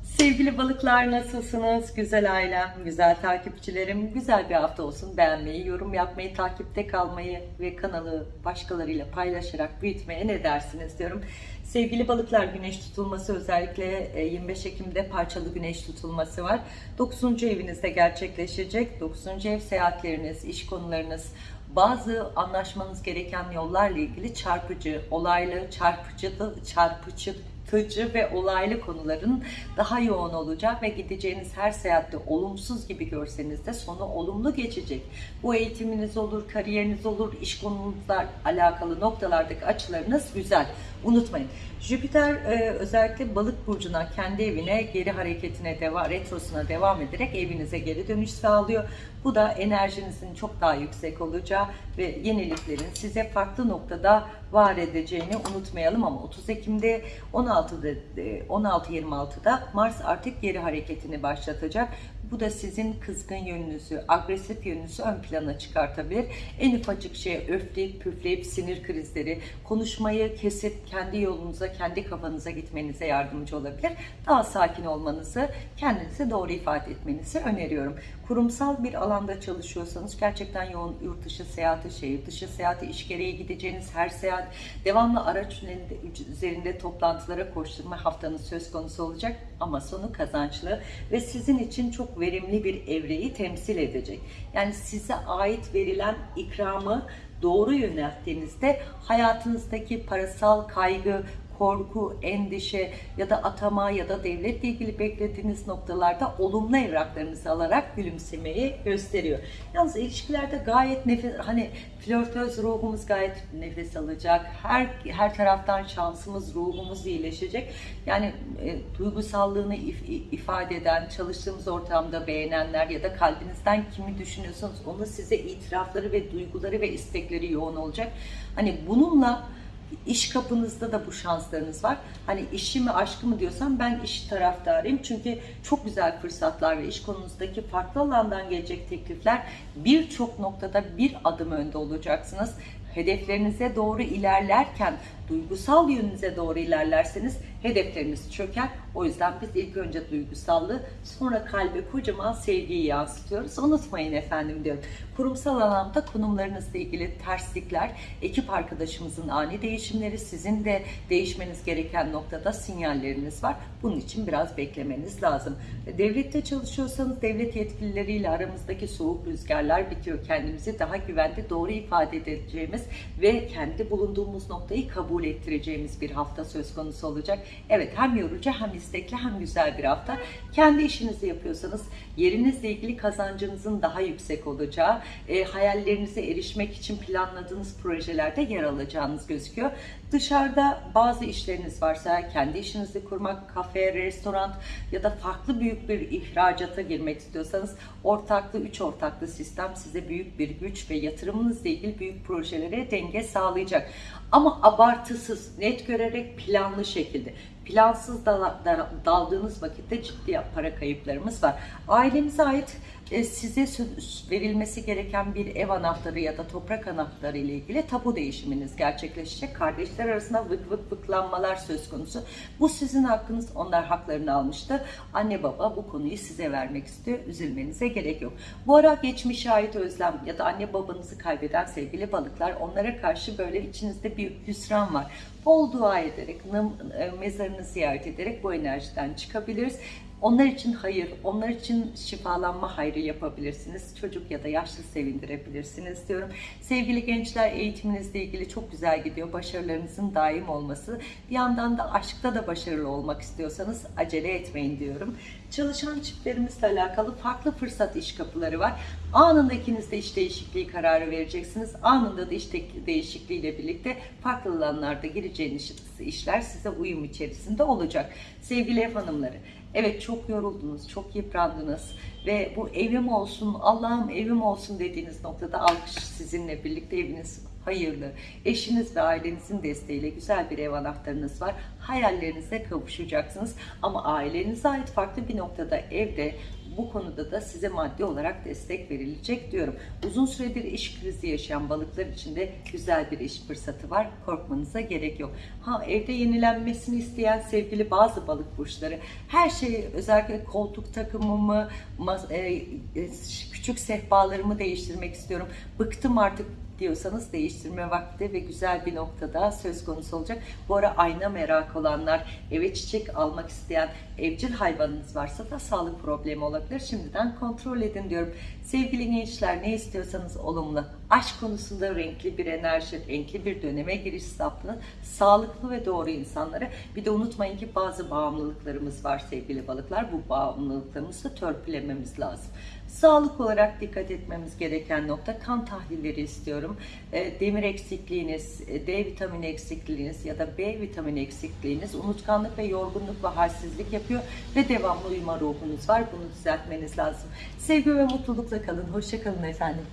Sevgili balıklar nasılsınız? Güzel ailem, güzel takipçilerim. Güzel bir hafta olsun. Beğenmeyi, yorum yapmayı, takipte kalmayı ve kanalı başkalarıyla paylaşarak büyütmeye ne dersiniz diyorum. Sevgili balıklar güneş tutulması özellikle e, 25 Ekim'de parçalı güneş tutulması var. 9. evinizde gerçekleşecek. 9. ev seyahatleriniz, iş konularınız, bazı anlaşmanız gereken yollarla ilgili çarpıcı, olaylı, çarpıcı, çarpıcı yıpratıcı ve olaylı konuların daha yoğun olacak ve gideceğiniz her seyahatte olumsuz gibi görseniz de sonu olumlu geçecek. Bu eğitiminiz olur, kariyeriniz olur, iş konunuzla alakalı noktalardaki açılarınız güzel. Unutmayın. Jüpiter e, özellikle balık burcuna, kendi evine geri hareketine devam, retrosuna devam ederek evinize geri dönüş sağlıyor. Bu da enerjinizin çok daha yüksek olacağı ve yeniliklerin size farklı noktada var edeceğini unutmayalım ama 30 Ekim'de 16'da 16-26'da Mars artık geri hareketini başlatacak. Bu da sizin kızgın yönünüzü, agresif yönünüzü ön plana çıkartabilir. En ufacık şeye öfleyip püfleyip sinir krizleri, konuşmayı kesip kendi yolunuza, kendi kafanıza gitmenize yardımcı olabilir. Daha sakin olmanızı, kendinizi doğru ifade etmenizi öneriyorum. Kurumsal bir alanda çalışıyorsanız gerçekten yoğun yurt dışı seyahati, şehir dışı seyahati, iş gereği gideceğiniz her seyahat, devamlı araç üzerinde toplantılara koşturma haftanız söz konusu olacak ama sonu kazançlı ve sizin için çok verimli bir evreyi temsil edecek. Yani size ait verilen ikramı doğru yönelttiğinizde hayatınızdaki parasal kaygı, korku, endişe ya da atama ya da devletle ilgili beklediğiniz noktalarda olumlu evraklarınızı alarak gülümsemeyi gösteriyor. Yalnız ilişkilerde gayet nefes hani flörtöz ruhumuz gayet nefes alacak. Her her taraftan şansımız, ruhumuz iyileşecek. Yani e, duygusallığını if- ifade eden, çalıştığımız ortamda beğenenler ya da kalbinizden kimi düşünüyorsanız onun size itirafları ve duyguları ve istekleri yoğun olacak. Hani bununla iş kapınızda da bu şanslarınız var. Hani işi mi aşkı mı diyorsam ben iş taraftarıyım. Çünkü çok güzel fırsatlar ve iş konunuzdaki farklı alandan gelecek teklifler birçok noktada bir adım önde olacaksınız. Hedeflerinize doğru ilerlerken duygusal yönünüze doğru ilerlerseniz hedefleriniz çöker. O yüzden biz ilk önce duygusallığı sonra kalbe kocaman sevgiyi yansıtıyoruz. Unutmayın efendim diyorum. Kurumsal alanda konumlarınızla ilgili terslikler, ekip arkadaşımızın ani değişimleri, sizin de değişmeniz gereken noktada sinyalleriniz var. Bunun için biraz beklemeniz lazım. Devlette çalışıyorsanız devlet yetkilileriyle aramızdaki soğuk rüzgarlar bitiyor. Kendimizi daha güvende doğru ifade edeceğimiz ve kendi bulunduğumuz noktayı kabul ettireceğimiz bir hafta söz konusu olacak. Evet hem yorucu hem istekli hem güzel bir hafta. Kendi işinizi yapıyorsanız yerinizle ilgili kazancınızın daha yüksek olacağı, e, hayallerinize erişmek için planladığınız projelerde yer alacağınız gözüküyor. Dışarıda bazı işleriniz varsa kendi işinizi kurmak, kafe, restoran ya da farklı büyük bir ihracata girmek istiyorsanız ortaklı, üç ortaklı sistem size büyük bir güç ve yatırımınızla ilgili büyük projelere denge sağlayacak. Ama abartısız, net görerek planlı şekilde plansız dal- da- daldığınız vakitte ciddi para kayıplarımız var. Ailenize ait size sö- verilmesi gereken bir ev anahtarı ya da toprak anahtarı ile ilgili tapu değişiminiz gerçekleşecek. Kardeşler arasında vık vık vıklanmalar söz konusu. Bu sizin hakkınız. Onlar haklarını almıştı. Anne baba bu konuyu size vermek istiyor. Üzülmenize gerek yok. Bu ara geçmişe ait özlem ya da anne babanızı kaybeden sevgili balıklar onlara karşı böyle içinizde bir hüsran var. Bol dua ederek, e, mezarını ziyaret ederek bu enerjiden çıkabiliriz. Onlar için hayır, onlar için şifalanma hayrı yapabilirsiniz. Çocuk ya da yaşlı sevindirebilirsiniz diyorum. Sevgili gençler eğitiminizle ilgili çok güzel gidiyor. Başarılarınızın daim olması. Bir yandan da aşkta da başarılı olmak istiyorsanız acele etmeyin diyorum. Çalışan çiftlerimizle alakalı farklı fırsat iş kapıları var. Anında ikiniz de iş değişikliği kararı vereceksiniz. Anında da iş de- değişikliğiyle birlikte farklı alanlarda gireceğiniz işler size uyum içerisinde olacak. Sevgili ev hanımları, Evet çok yoruldunuz, çok yıprandınız ve bu evim olsun, Allah'ım evim olsun dediğiniz noktada alkış sizinle birlikte eviniz hayırlı. Eşiniz ve ailenizin desteğiyle güzel bir ev anahtarınız var. Hayallerinize kavuşacaksınız ama ailenize ait farklı bir noktada evde bu konuda da size maddi olarak destek verilecek diyorum. Uzun süredir iş krizi yaşayan balıklar için de güzel bir iş fırsatı var. Korkmanıza gerek yok. Ha evde yenilenmesini isteyen sevgili bazı balık burçları her şeyi özellikle koltuk takımımı, e, e, küçük sehpalarımı değiştirmek istiyorum. Bıktım artık diyorsanız değiştirme vakti ve güzel bir noktada söz konusu olacak. Bu ara ayna merak olanlar, eve çiçek almak isteyen evcil hayvanınız varsa da sağlık problemi olabilir. Şimdiden kontrol edin diyorum. Sevgili gençler ne istiyorsanız olumlu. Aşk konusunda renkli bir enerji, renkli bir döneme giriş saplı, sağlıklı ve doğru insanlara. Bir de unutmayın ki bazı bağımlılıklarımız var sevgili balıklar. Bu bağımlılıklarımızı törpülememiz lazım. Sağlık olarak dikkat etmemiz gereken nokta kan tahlilleri istiyorum. E, Demir eksikliğiniz, e, D vitamini eksikliğiniz ya da B vitamini eksikliğiniz unutkanlık ve yorgunluk ve halsizlik yapıyor ve devamlı uyuma ruhunuz var. Bunu düzeltmeniz lazım. Sevgi ve mutlulukla kalın. Hoşça kalın efendim.